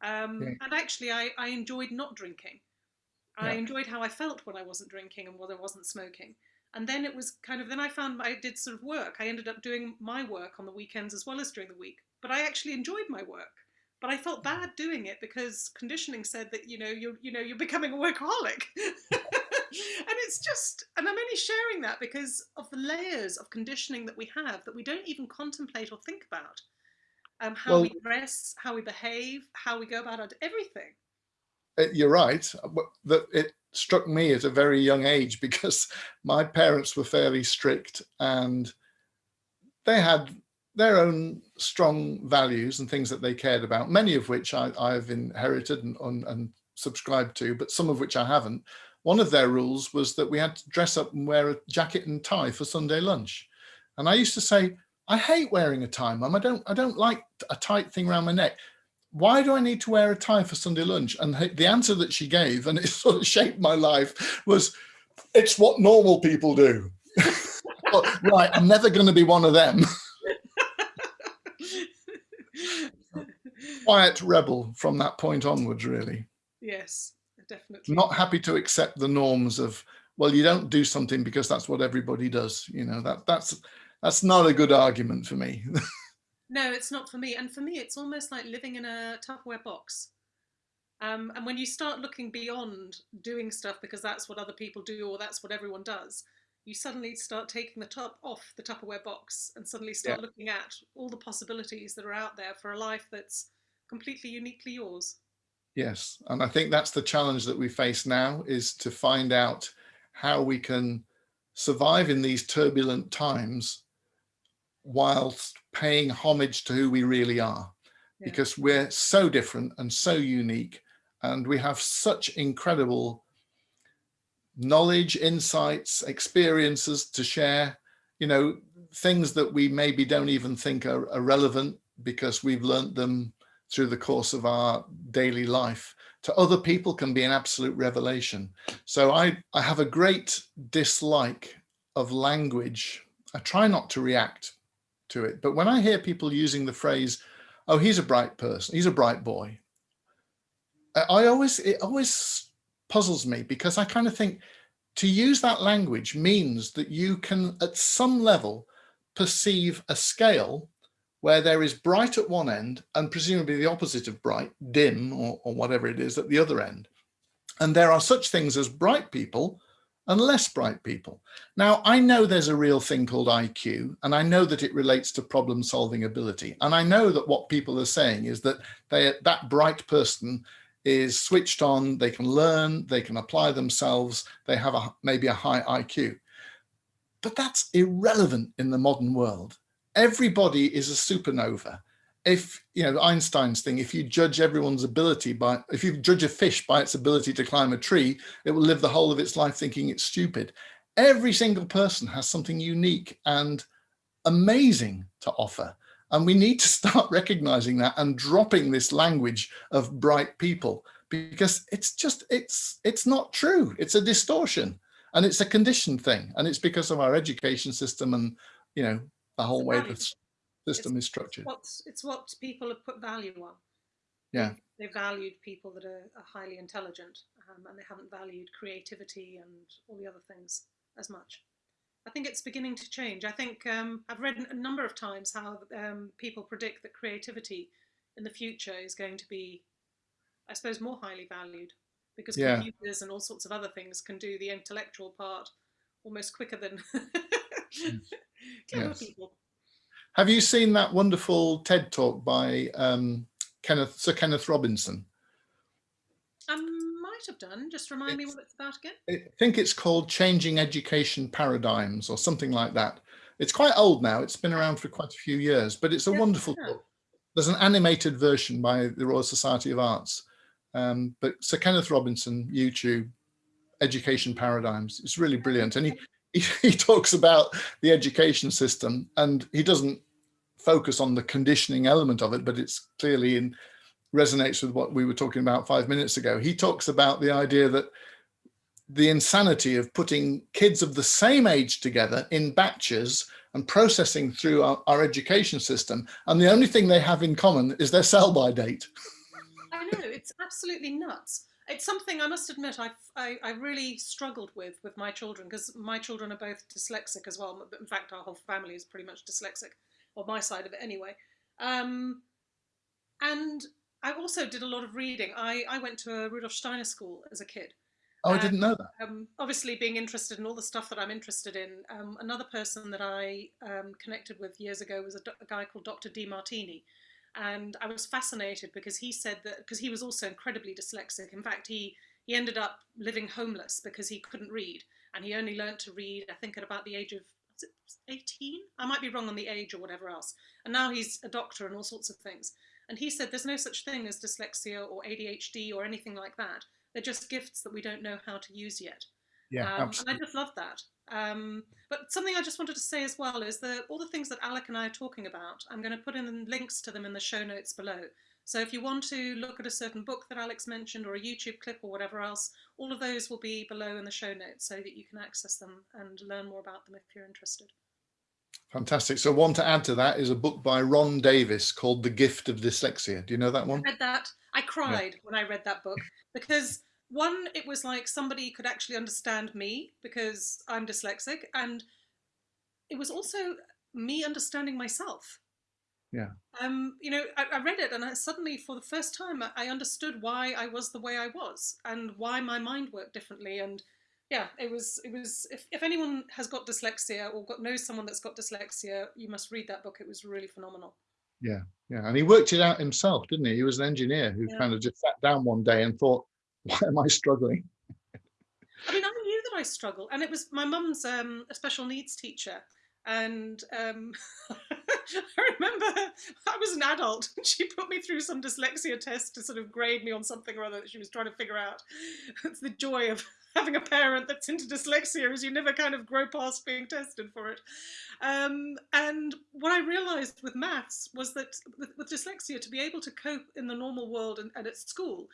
Um, yeah. And actually, I, I enjoyed not drinking. I yeah. enjoyed how I felt when I wasn't drinking and when I wasn't smoking. And then it was kind of, then I found I did sort of work. I ended up doing my work on the weekends as well as during the week. But I actually enjoyed my work but I felt bad doing it because conditioning said that you know you're you know you're becoming a workaholic. and it's just and I'm only sharing that because of the layers of conditioning that we have that we don't even contemplate or think about. Um, how well, we dress, how we behave, how we go about our, everything. Uh, you're right. That it struck me at a very young age because my parents were fairly strict and they had their own strong values and things that they cared about, many of which I, have inherited and, and, and subscribed to, but some of which I haven't. One of their rules was that we had to dress up and wear a jacket and tie for Sunday lunch. And I used to say, I hate wearing a tie, mum. I don't, I don't like a tight thing around my neck. Why do I need to wear a tie for Sunday lunch? And the answer that she gave, and it sort of shaped my life, was it's what normal people do. right, I'm never going to be one of them. quiet rebel from that point onwards, really. Yes, definitely. Not happy to accept the norms of, well, you don't do something because that's what everybody does. You know, that that's that's not a good argument for me. no, it's not for me. And for me, it's almost like living in a Tupperware box. Um, and when you start looking beyond doing stuff because that's what other people do or that's what everyone does, you suddenly start taking the top off the Tupperware box and suddenly start yeah. looking at all the possibilities that are out there for a life that's completely uniquely yours. Yes, and I think that's the challenge that we face now is to find out how we can survive in these turbulent times whilst paying homage to who we really are yeah. because we're so different and so unique and we have such incredible knowledge insights experiences to share you know things that we maybe don't even think are, are relevant because we've learned them through the course of our daily life to other people can be an absolute revelation. So I, I have a great dislike of language. I try not to react to it. But when I hear people using the phrase, oh, he's a bright person, he's a bright boy, I always, it always puzzles me because I kind of think to use that language means that you can at some level perceive a scale where there is bright at one end and presumably the opposite of bright, dim or, or whatever it is at the other end. And there are such things as bright people and less bright people. Now, I know there's a real thing called IQ, and I know that it relates to problem solving ability. And I know that what people are saying is that they, that bright person is switched on, they can learn, they can apply themselves, they have a, maybe a high IQ. But that's irrelevant in the modern world. Everybody is a supernova if you know Einstein's thing, if you judge everyone's ability by, if you judge a fish by its ability to climb a tree, it will live the whole of its life thinking it's stupid. Every single person has something unique and amazing to offer. And we need to start recognizing that and dropping this language of bright people because it's just, it's, it's not true. It's a distortion and it's a conditioned thing. And it's because of our education system and, you know, the whole way the system it's, is structured. It's, it's what people have put value on. Yeah. They, valued people that are, are highly intelligent um, and they haven't valued creativity and all the other things as much. I think it's beginning to change. I think um, I've read a number of times how um, people predict that creativity in the future is going to be, I suppose, more highly valued because yeah. computers and all sorts of other things can do the intellectual part almost quicker than clever yes. people. Have you seen that wonderful TED talk by um, Kenneth, Sir Kenneth Robinson? I might have done. Just remind it's, me what it's about again. I think it's called Changing Education Paradigms or something like that. It's quite old now. It's been around for quite a few years, but it's a yeah, wonderful yeah. book. There's an animated version by the Royal Society of Arts. Um, but Sir Kenneth Robinson, YouTube, Education Paradigms, it's really brilliant. And he, he, talks about the education system and he doesn't focus on the conditioning element of it, but it's clearly in resonates with what we were talking about five minutes ago. He talks about the idea that the insanity of putting kids of the same age together in batches and processing through our, our education system. And the only thing they have in common is their sell-by date. I know, it's absolutely nuts it's something I must admit I, I, I really struggled with with my children because my children are both dyslexic as well. In fact, our whole family is pretty much dyslexic, or my side of it anyway. Um, and I also did a lot of reading. I, I went to a Rudolf Steiner school as a kid. Oh, I didn't know that. Um, obviously, being interested in all the stuff that I'm interested in. Um, another person that I um, connected with years ago was a, a guy called Dr. Demartini, and I was fascinated because he said that because he was also incredibly dyslexic. In fact, he he ended up living homeless because he couldn't read, and he only learned to read I think at about the age of 18. I might be wrong on the age or whatever else. And now he's a doctor and all sorts of things. And he said there's no such thing as dyslexia or ADHD or anything like that. They're just gifts that we don't know how to use yet. Yeah, um, and I just love that. Um, but something I just wanted to say as well is that all the things that Alex and I are talking about, I'm going to put in links to them in the show notes below. So if you want to look at a certain book that Alex mentioned or a YouTube clip or whatever else, all of those will be below in the show notes so that you can access them and learn more about them if you're interested. Fantastic. So one to add to that is a book by Ron Davis called The Gift of Dyslexia. Do you know that one? I read that. I cried yeah. when I read that book because one, it was like somebody could actually understand me because I'm dyslexic, and it was also me understanding myself. Yeah. Um, you know, I, I read it and I suddenly, for the first time, I understood why I was the way I was and why my mind worked differently. And yeah, it was, it was, if, if anyone has got dyslexia or got, knows someone that's got dyslexia, you must read that book. It was really phenomenal. Yeah. Yeah. And he worked it out himself, didn't he? He was an engineer who yeah. kind of just sat down one day and thought, why am I struggling? I mean, I knew that I struggled, and it was my mum's um, a special needs teacher, and um, I remember I was an adult and she put me through some dyslexia test to sort of grade me on something or other that she was trying to figure out. It's the joy of having a parent that's into dyslexia is you never kind of grow past being tested for it. Um, and what I realized with maths was that with, with, dyslexia, to be able to cope in the normal world and, and at school,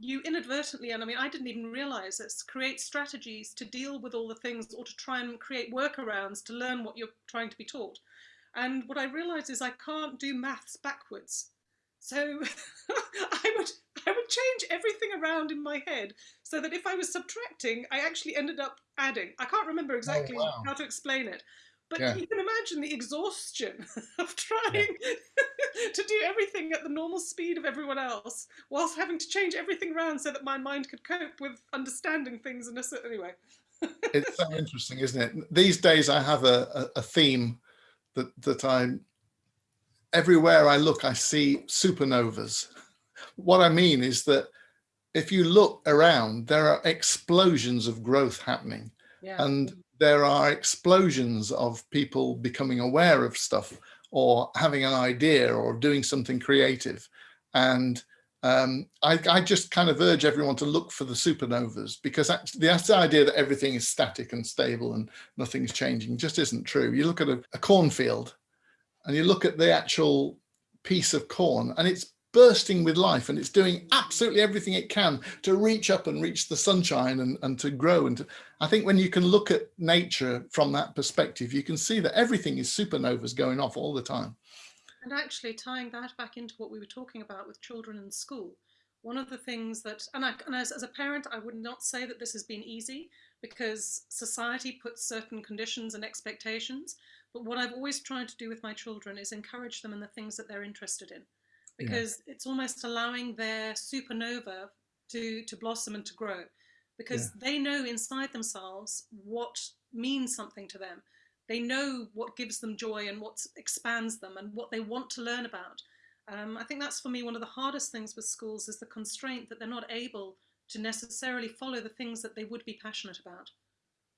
you inadvertently, and I mean, I didn't even realize this, create strategies to deal with all the things or to try and create workarounds to learn what you're trying to be taught. And what I realized is I can't do maths backwards. So I would I would change everything around in my head so that if I was subtracting, I actually ended up adding. I can't remember oh, exactly oh, wow. how to explain it. But yeah. you can imagine the exhaustion of trying yeah. to do everything at the normal speed of everyone else, whilst having to change everything around so that my mind could cope with understanding things in a certain way. it's so interesting, isn't it? These days I have a, a, a theme that, that I'm everywhere I look, I see supernovas. What I mean is that if you look around, there are explosions of growth happening. Yeah. And there are explosions of people becoming aware of stuff or having an idea or doing something creative. And um, I, I, just kind of urge everyone to look for the supernovas because actually the idea that everything is static and stable and nothing's changing just isn't true. You look at a, a cornfield and you look at the actual piece of corn and it's bursting with life and it's doing absolutely everything it can to reach up and reach the sunshine and, and to grow. And to, I think when you can look at nature from that perspective, you can see that everything is supernovas going off all the time. And actually tying that back into what we were talking about with children in school, one of the things that, and, I, and as, as a parent, I would not say that this has been easy because society puts certain conditions and expectations. But what I've always tried to do with my children is encourage them in the things that they're interested in because yeah. it's almost allowing their supernova to to blossom and to grow because yeah. they know inside themselves what means something to them. They know what gives them joy and what expands them and what they want to learn about. Um, i think that's for me one of the hardest things with schools is the constraint that they're not able to necessarily follow the things that they would be passionate about.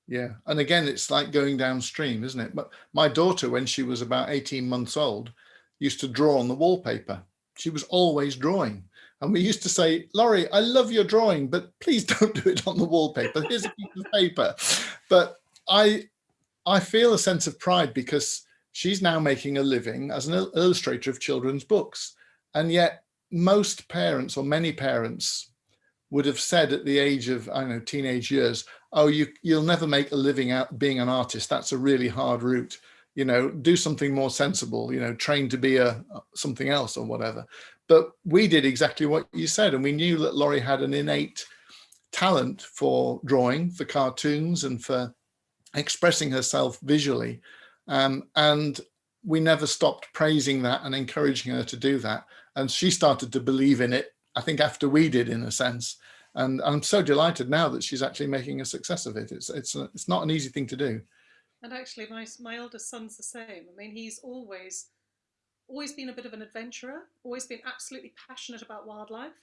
Yeah and again it's like going downstream isn't it? But my daughter when she was about 18 months old used to draw on the wallpaper she was always drawing. And we used to say, Laurie, I love your drawing, but please don't do it on the wallpaper. Here's a piece of paper. But I, I feel a sense of pride because she's now making a living as an illustrator of children's books. And yet most parents or many parents would have said at the age of, I don't know, teenage years, oh, you, you'll never make a living out being an artist. That's a really hard route you know, do something more sensible, you know, train to be a something else or whatever. But we did exactly what you said. And we knew that Laurie had an innate talent for drawing, for cartoons and for expressing herself visually. Um, and we never stopped praising that and encouraging her to do that. And she started to believe in it, I think after we did in a sense. And I'm so delighted now that she's actually making a success of it. It's, it's, a, it's not an easy thing to do. And actually, my my eldest son's the same. I mean, he's always always been a bit of an adventurer, always been absolutely passionate about wildlife,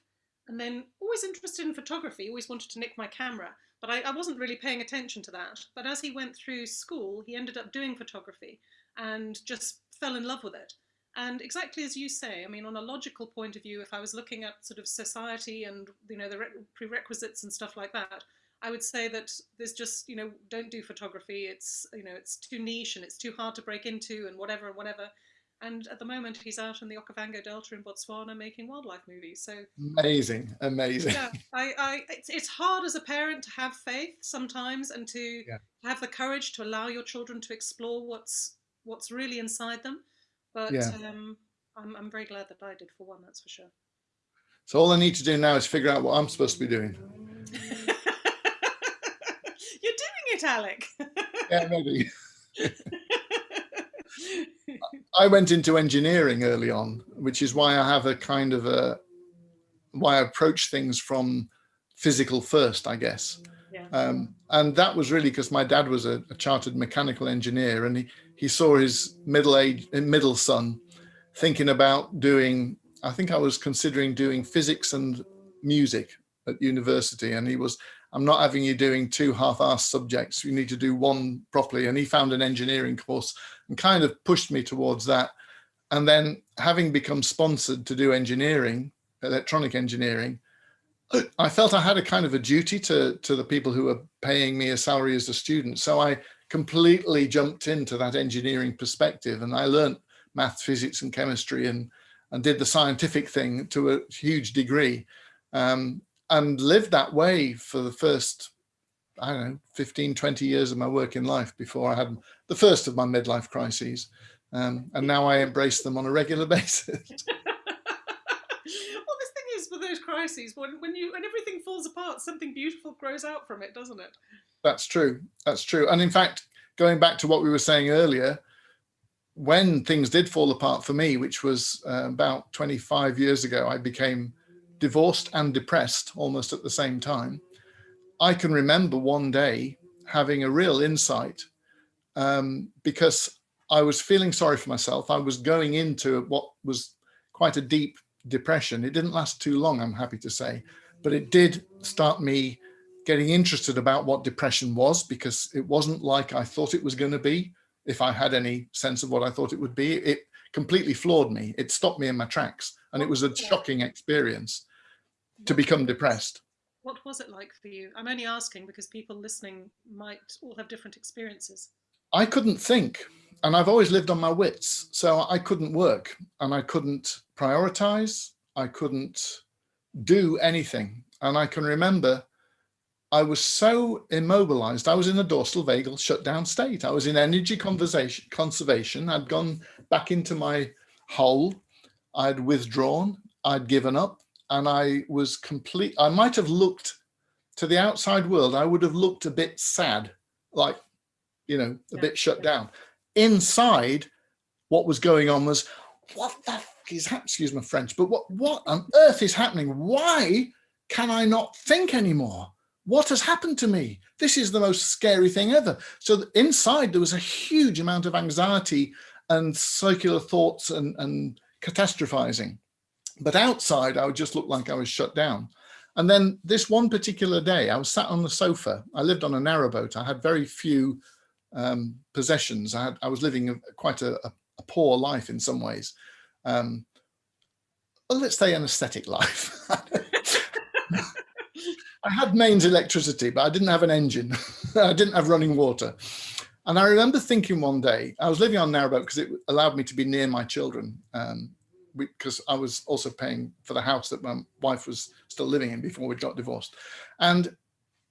and then always interested in photography. Always wanted to nick my camera, but I, I wasn't really paying attention to that. But as he went through school, he ended up doing photography and just fell in love with it. And exactly as you say, I mean, on a logical point of view, if I was looking at sort of society and you know the prerequisites and stuff like that, I would say that there's just, you know, don't do photography. It's, you know, it's too niche and it's too hard to break into and whatever and whatever. And at the moment, he's out in the Okavango Delta in Botswana making wildlife movies. So amazing, amazing. Yeah, I, I, it's, it's hard as a parent to have faith sometimes and to yeah. have the courage to allow your children to explore what's what's really inside them. But yeah. um, I'm, I'm very glad that I did for one. That's for sure. So all I need to do now is figure out what I'm supposed to be doing. It, Alex. yeah, maybe. I went into engineering early on, which is why I have a kind of a, why I approach things from physical first, I guess. Yeah. Um, and that was really because my dad was a, a, chartered mechanical engineer and he, he saw his middle age middle son thinking about doing, I think I was considering doing physics and music at university. And he was I'm not having you doing two half-assed subjects. You need to do one properly. And he found an engineering course and kind of pushed me towards that. And then having become sponsored to do engineering, electronic engineering, I felt I had a kind of a duty to, to the people who were paying me a salary as a student. So I completely jumped into that engineering perspective and I learned math, physics and chemistry and, and did the scientific thing to a huge degree. Um, and lived that way for the first, I don't know, 15, 20 years of my working life before I had the first of my midlife crises. Um, and now I embrace them on a regular basis. well, the thing is with those crises, when, when you when everything falls apart, something beautiful grows out from it, doesn't it? That's true. That's true. And in fact, going back to what we were saying earlier, when things did fall apart for me, which was uh, about 25 years ago, I became divorced and depressed almost at the same time. I can remember one day having a real insight um, because I was feeling sorry for myself. I was going into what was quite a deep depression. It didn't last too long, I'm happy to say, but it did start me getting interested about what depression was because it wasn't like I thought it was going to be. If I had any sense of what I thought it would be, it completely floored me. It stopped me in my tracks and it was a shocking experience to become depressed. What was it like for you? I'm only asking because people listening might all have different experiences. I couldn't think and I've always lived on my wits. So I couldn't work and I couldn't prioritize. I couldn't do anything. And I can remember I was so immobilized. I was in a dorsal vagal shutdown state. I was in energy conversation, conservation. I'd gone back into my hole. I'd withdrawn. I'd given up and I was complete. I might have looked to the outside world. I would have looked a bit sad, like, you know, a yeah. bit shut down inside what was going on was what the fuck is happening excuse my french but what what on earth is happening why can i not think anymore what has happened to me this is the most scary thing ever so inside there was a huge amount of anxiety and circular thoughts and, and catastrophizing but outside i would just look like i was shut down and then this one particular day i was sat on the sofa i lived on a narrowboat i had very few um, possessions. I, had, I, was living a, quite a, a, poor life in some ways. Um, well, let's say an aesthetic life. I had mains electricity, but I didn't have an engine. I didn't have running water. And I remember thinking one day, I was living on a narrowboat because it allowed me to be near my children um, because I was also paying for the house that my wife was still living in before we got divorced. And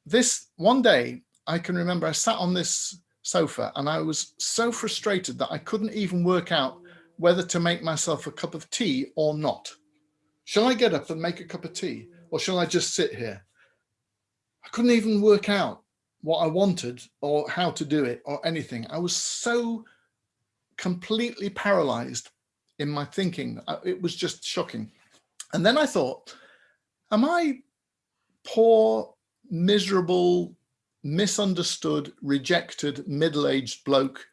this one day, I can remember I sat on this sofa and I was so frustrated that I couldn't even work out whether to make myself a cup of tea or not. Shall I get up and make a cup of tea or shall I just sit here? I couldn't even work out what I wanted or how to do it or anything. I was so completely paralyzed in my thinking. Uh, it was just shocking. And then I thought, am I poor, miserable, misunderstood, rejected, middle-aged bloke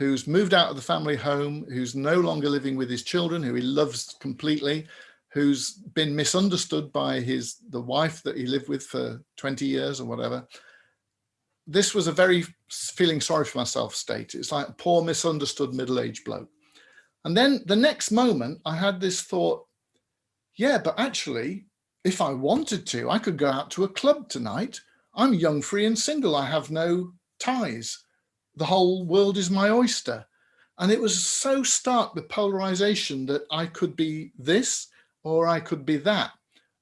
who's moved out of the family home, who's no longer living with his children, who he loves completely, who's been misunderstood by his the wife that he lived with for 20 years or whatever. This was a very feeling sorry for myself state. It's like poor misunderstood middle-aged bloke. And then the next moment I had this thought, yeah, but actually, if I wanted to, I could go out to a club tonight I'm young, free and single. I have no ties. The whole world is my oyster. And it was so stark, the polarization that I could be this or I could be that.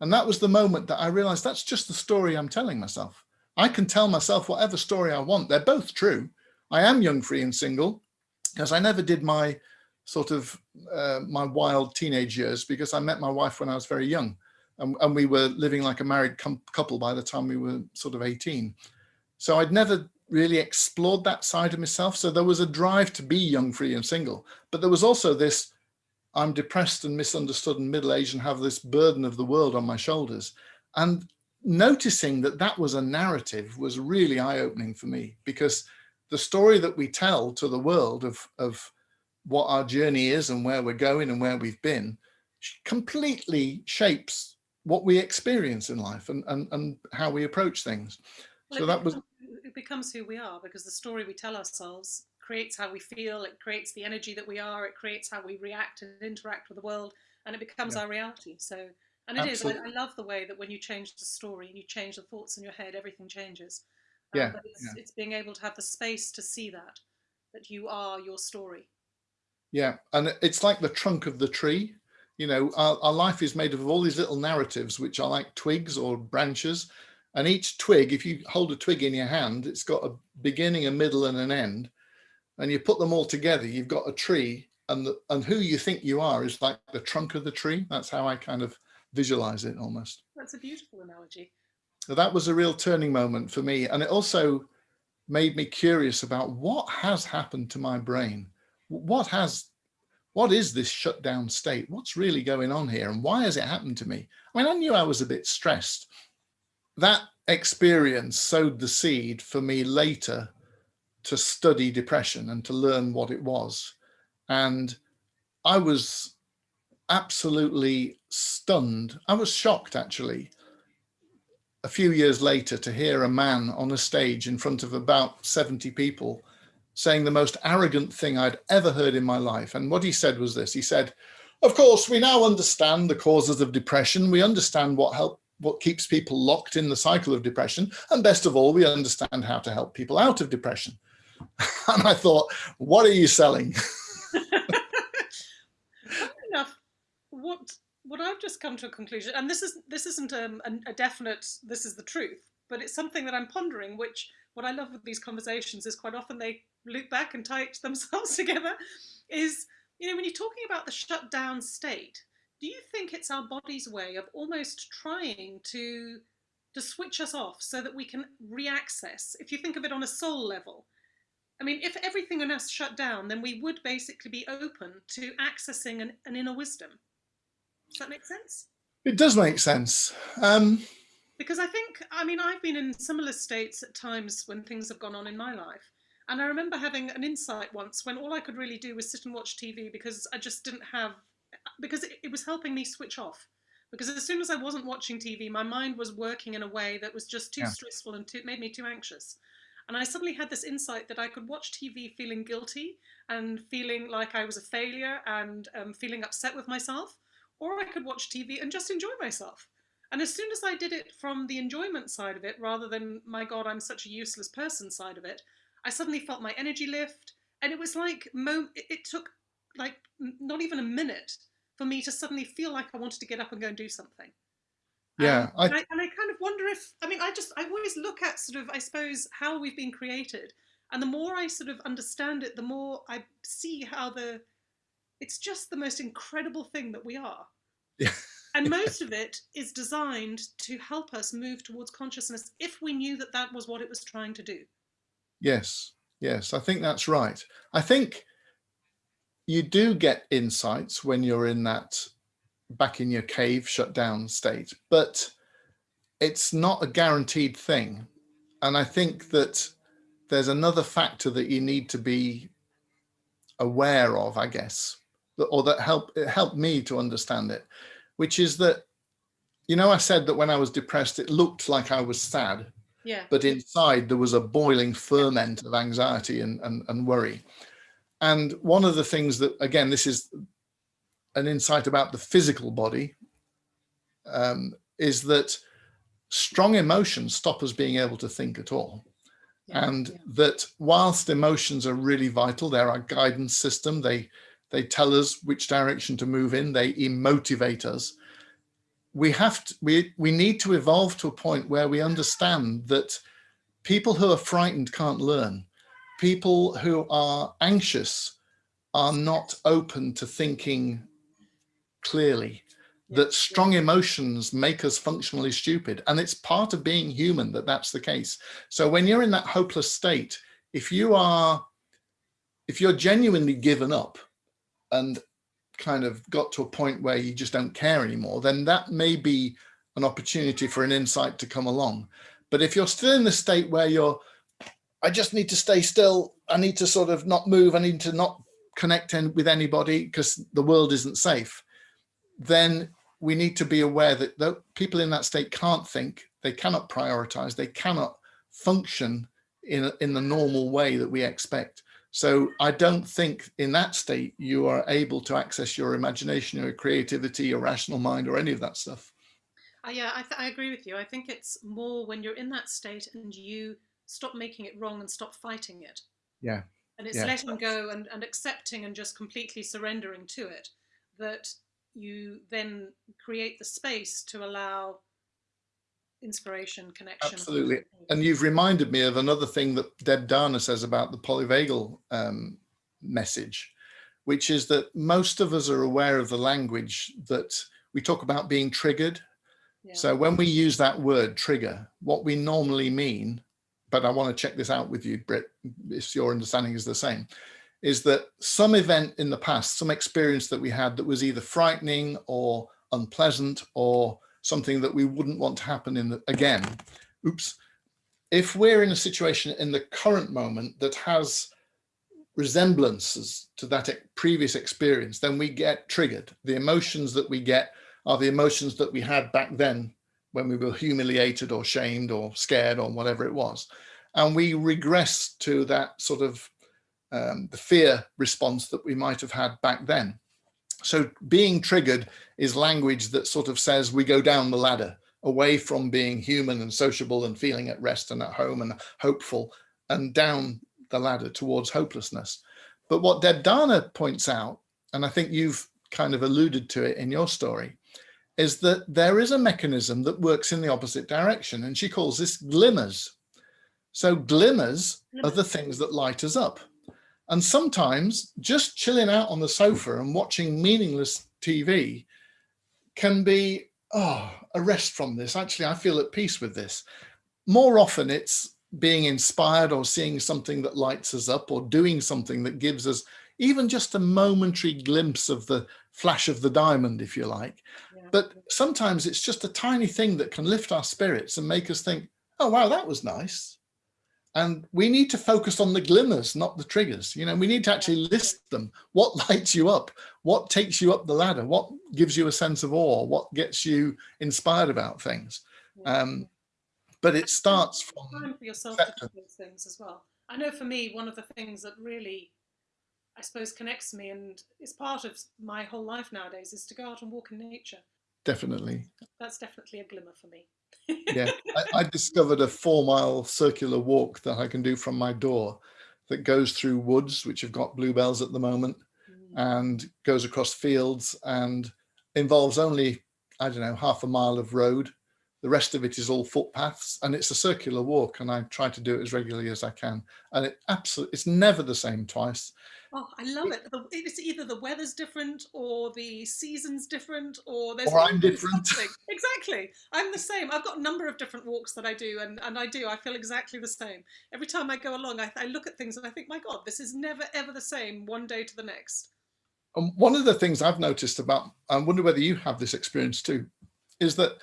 And that was the moment that I realized that's just the story I'm telling myself. I can tell myself whatever story I want. They're both true. I am young, free and single because I never did my sort of uh, my wild teenage years because I met my wife when I was very young and, and we were living like a married couple by the time we were sort of 18. So I'd never really explored that side of myself. So there was a drive to be young, free and single, but there was also this, I'm depressed and misunderstood and middle-aged and have this burden of the world on my shoulders. And noticing that that was a narrative was really eye-opening for me because the story that we tell to the world of, of what our journey is and where we're going and where we've been completely shapes what we experience in life and, and, and how we approach things. Well, so that becomes, was it becomes who we are because the story we tell ourselves creates how we feel, it creates the energy that we are, it creates how we react and interact with the world, and it becomes yeah. our reality. So, and it Absolutely. is. I, I, love the way that when you change the story and you change the thoughts in your head, everything changes. Um, yeah, it's, yeah. it's being able to have the space to see that, that you are your story. Yeah, and it's like the trunk of the tree you know, our, our life is made of all these little narratives, which are like twigs or branches. And each twig, if you hold a twig in your hand, it's got a beginning, a middle and an end. And you put them all together, you've got a tree and, the, and who you think you are is like the trunk of the tree. That's how I kind of visualize it almost. That's a beautiful analogy. So that was a real turning moment for me. And it also made me curious about what has happened to my brain. What has what is this shutdown state? What's really going on here? And why has it happened to me? I mean, I knew I was a bit stressed that experience sowed the seed for me later to study depression and to learn what it was. And I was absolutely stunned. I was shocked actually a few years later to hear a man on a stage in front of about 70 people saying the most arrogant thing I'd ever heard in my life. And what he said was this, he said, of course, we now understand the causes of depression. We understand what help, what keeps people locked in the cycle of depression. And best of all, we understand how to help people out of depression. and I thought, what are you selling? enough, what what I've just come to a conclusion, and this is this isn't um, a, a definite this is the truth, but it's something that I'm pondering. Which what I love with these conversations is quite often they loop back and tie themselves together. Is you know when you're talking about the shut down state, do you think it's our body's way of almost trying to to switch us off so that we can reaccess? If you think of it on a soul level, I mean, if everything in us shut down, then we would basically be open to accessing an, an inner wisdom. Does that make sense? It does make sense. Um, because I think, I mean, I've been in similar states at times when things have gone on in my life. And I remember having an insight once when all I could really do was sit and watch TV because I just didn't have, because it, it was helping me switch off. Because as soon as I wasn't watching TV, my mind was working in a way that was just too yeah. stressful and too, made me too anxious. And I suddenly had this insight that I could watch TV feeling guilty and feeling like I was a failure and um, feeling upset with myself, or I could watch TV and just enjoy myself. And as soon as I did it from the enjoyment side of it, rather than, my God, I'm such a useless person side of it, I suddenly felt my energy lift. And it was like, it took like not even a minute for me to suddenly feel like I wanted to get up and go and do something. Yeah. Um, I, and, I, and I kind of wonder if, I mean, I just, I always look at sort of, I suppose, how we've been created. And the more I sort of understand it, the more I see how the, it's just the most incredible thing that we are. Yeah. And most of it is designed to help us move towards consciousness if we knew that that was what it was trying to do. Yes, yes, I think that's right. I think you do get insights when you're in that back in your cave shut down state, but it's not a guaranteed thing. And I think that there's another factor that you need to be aware of, I guess, or that help it helped me to understand it, which is that, you know, I said that when I was depressed, it looked like I was sad, yeah. but inside there was a boiling ferment of anxiety and, and, and worry. And one of the things that, again, this is an insight about the physical body um, is that strong emotions stop us being able to think at all. Yeah, and yeah. that whilst emotions are really vital, they're our guidance system. They, they tell us which direction to move in. They emotivate us. We have to, we, we need to evolve to a point where we understand that people who are frightened can't learn. People who are anxious are not open to thinking clearly that strong emotions make us functionally stupid. And it's part of being human that that's the case. So when you're in that hopeless state, if you are, if you're genuinely given up and kind of got to a point where you just don't care anymore, then that may be an opportunity for an insight to come along. But if you're still in the state where you're, I just need to stay still, I need to sort of not move, I need to not connect with anybody because the world isn't safe, then we need to be aware that people in that state can't think, they cannot prioritize, they cannot function in, in the normal way that we expect. So I don't think in that state you are able to access your imagination, your creativity, your rational mind, or any of that stuff. Uh, yeah, I, I agree with you. I think it's more when you're in that state and you stop making it wrong and stop fighting it. Yeah. And it's yeah. letting go and, and accepting and just completely surrendering to it that you then create the space to allow inspiration, connection. Absolutely. And you've reminded me of another thing that Deb Dana says about the polyvagal um, message, which is that most of us are aware of the language that we talk about being triggered. Yeah. So when we use that word trigger, what we normally mean, but I want to check this out with you, Britt, if your understanding is the same, is that some event in the past, some experience that we had that was either frightening or unpleasant or something that we wouldn't want to happen in the, again, oops, if we're in a situation in the current moment that has resemblances to that previous experience, then we get triggered. The emotions that we get are the emotions that we had back then when we were humiliated or shamed or scared or whatever it was. And we regress to that sort of um, the fear response that we might have had back then. So being triggered is language that sort of says we go down the ladder away from being human and sociable and feeling at rest and at home and hopeful and down the ladder towards hopelessness. But what Deb Dana points out, and I think you've kind of alluded to it in your story, is that there is a mechanism that works in the opposite direction. And she calls this glimmers. So glimmers are the things that light us up. And sometimes just chilling out on the sofa and watching meaningless TV can be, oh, a rest from this. Actually, I feel at peace with this. More often it's being inspired or seeing something that lights us up or doing something that gives us even just a momentary glimpse of the flash of the diamond, if you like. Yeah. But sometimes it's just a tiny thing that can lift our spirits and make us think, oh, wow, that was nice. And we need to focus on the glimmers, not the triggers. You know, we need to actually list them. What lights you up? What takes you up the ladder? What gives you a sense of awe? What gets you inspired about things? Um, but it starts from time for yourself to do those things as well. I know for me, one of the things that really, I suppose, connects me and is part of my whole life nowadays is to go out and walk in nature. Definitely. That's definitely a glimmer for me. Yeah, I, I, discovered a four mile circular walk that I can do from my door that goes through woods, which have got bluebells at the moment, mm. and goes across fields and involves only, I don't know, half a mile of road the rest of it is all footpaths and it's a circular walk and I try to do it as regularly as I can. And it absolutely, it's never the same twice. Oh, I love it. It's either the weather's different or the season's different or there's or I'm different. Something. Exactly. I'm the same. I've got a number of different walks that I do and, and I do. I feel exactly the same. Every time I go along, I, I look at things and I think, my God, this is never, ever the same one day to the next. And one of the things I've noticed about, I wonder whether you have this experience too, is that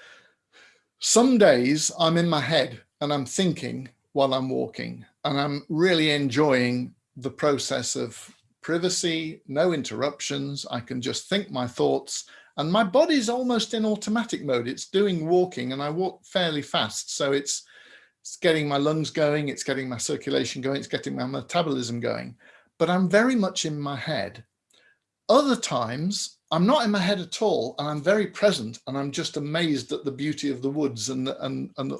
some days I'm in my head and I'm thinking while I'm walking and I'm really enjoying the process of privacy, no interruptions. I can just think my thoughts and my body's almost in automatic mode. It's doing walking and I walk fairly fast. So it's, it's getting my lungs going, it's getting my circulation going, it's getting my metabolism going, but I'm very much in my head. Other times I'm not in my head at all, and I'm very present, and I'm just amazed at the beauty of the woods, and and and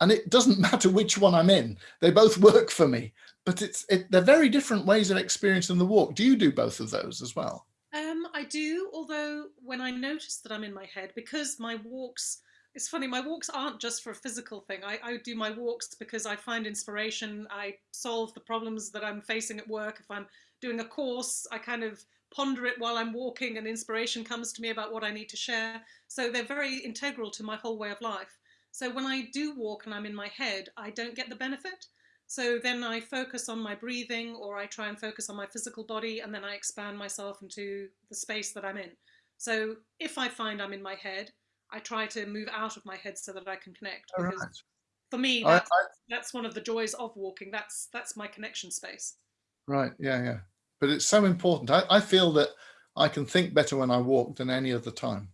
and it doesn't matter which one I'm in; they both work for me. But it's it, they're very different ways of experiencing the walk. Do you do both of those as well? Um, I do, although when I notice that I'm in my head, because my walks, it's funny, my walks aren't just for a physical thing. I, I do my walks because I find inspiration. I solve the problems that I'm facing at work. If I'm doing a course, I kind of ponder it while I'm walking and inspiration comes to me about what I need to share. So they're very integral to my whole way of life. So when I do walk and I'm in my head, I don't get the benefit. So then I focus on my breathing or I try and focus on my physical body and then I expand myself into the space that I'm in. So if I find I'm in my head, I try to move out of my head so that I can connect. Because right. for me, that's, I, I, that's one of the joys of walking. That's that's my connection space. Right. Yeah. Yeah but it's so important. I, I feel that I can think better when I walk than any other time.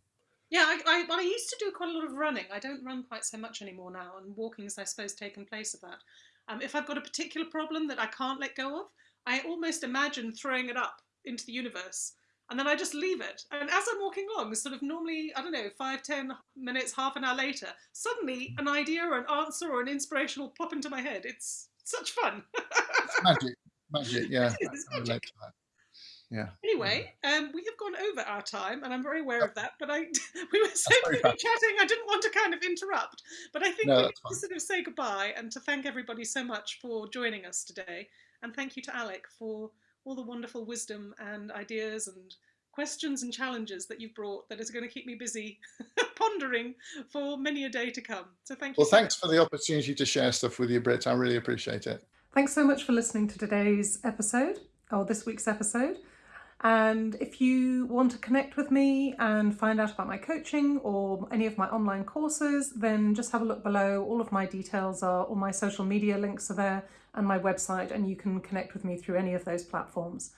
Yeah, I, I, I, used to do quite a lot of running. I don't run quite so much anymore now, and walking has, I suppose, taken place of that. Um, if I've got a particular problem that I can't let go of, I almost imagine throwing it up into the universe, and then I just leave it. And as I'm walking along, sort of normally, I don't know, five, ten minutes, half an hour later, suddenly an idea or an answer or an inspiration will pop into my head. It's such fun. it's magic. Magic, yeah. magic. Yeah. Anyway, um, we have gone over our time, and I'm very aware of that. But I, we were so busy chatting, I didn't want to kind of interrupt. But I think no, we need to sort of say goodbye and to thank everybody so much for joining us today, and thank you to Alex for all the wonderful wisdom and ideas and questions and challenges that you've brought that is going to keep me busy pondering for many a day to come. So thank you. Well, so thanks much. for the opportunity to share stuff with you, Britt. I really appreciate it. Thanks so much for listening to today's episode, or this week's episode. And if you want to connect with me and find out about my coaching or any of my online courses, then just have a look below. All of my details are, all my social media links are there and my website, and you can connect with me through any of those platforms.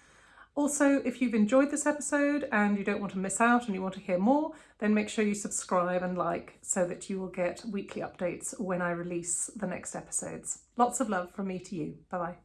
Also, if you've enjoyed this episode and you don't want to miss out and you want to hear more, then make sure you subscribe and like so that you will get weekly updates when I release the next episodes. Lots of love from me to you. Bye bye.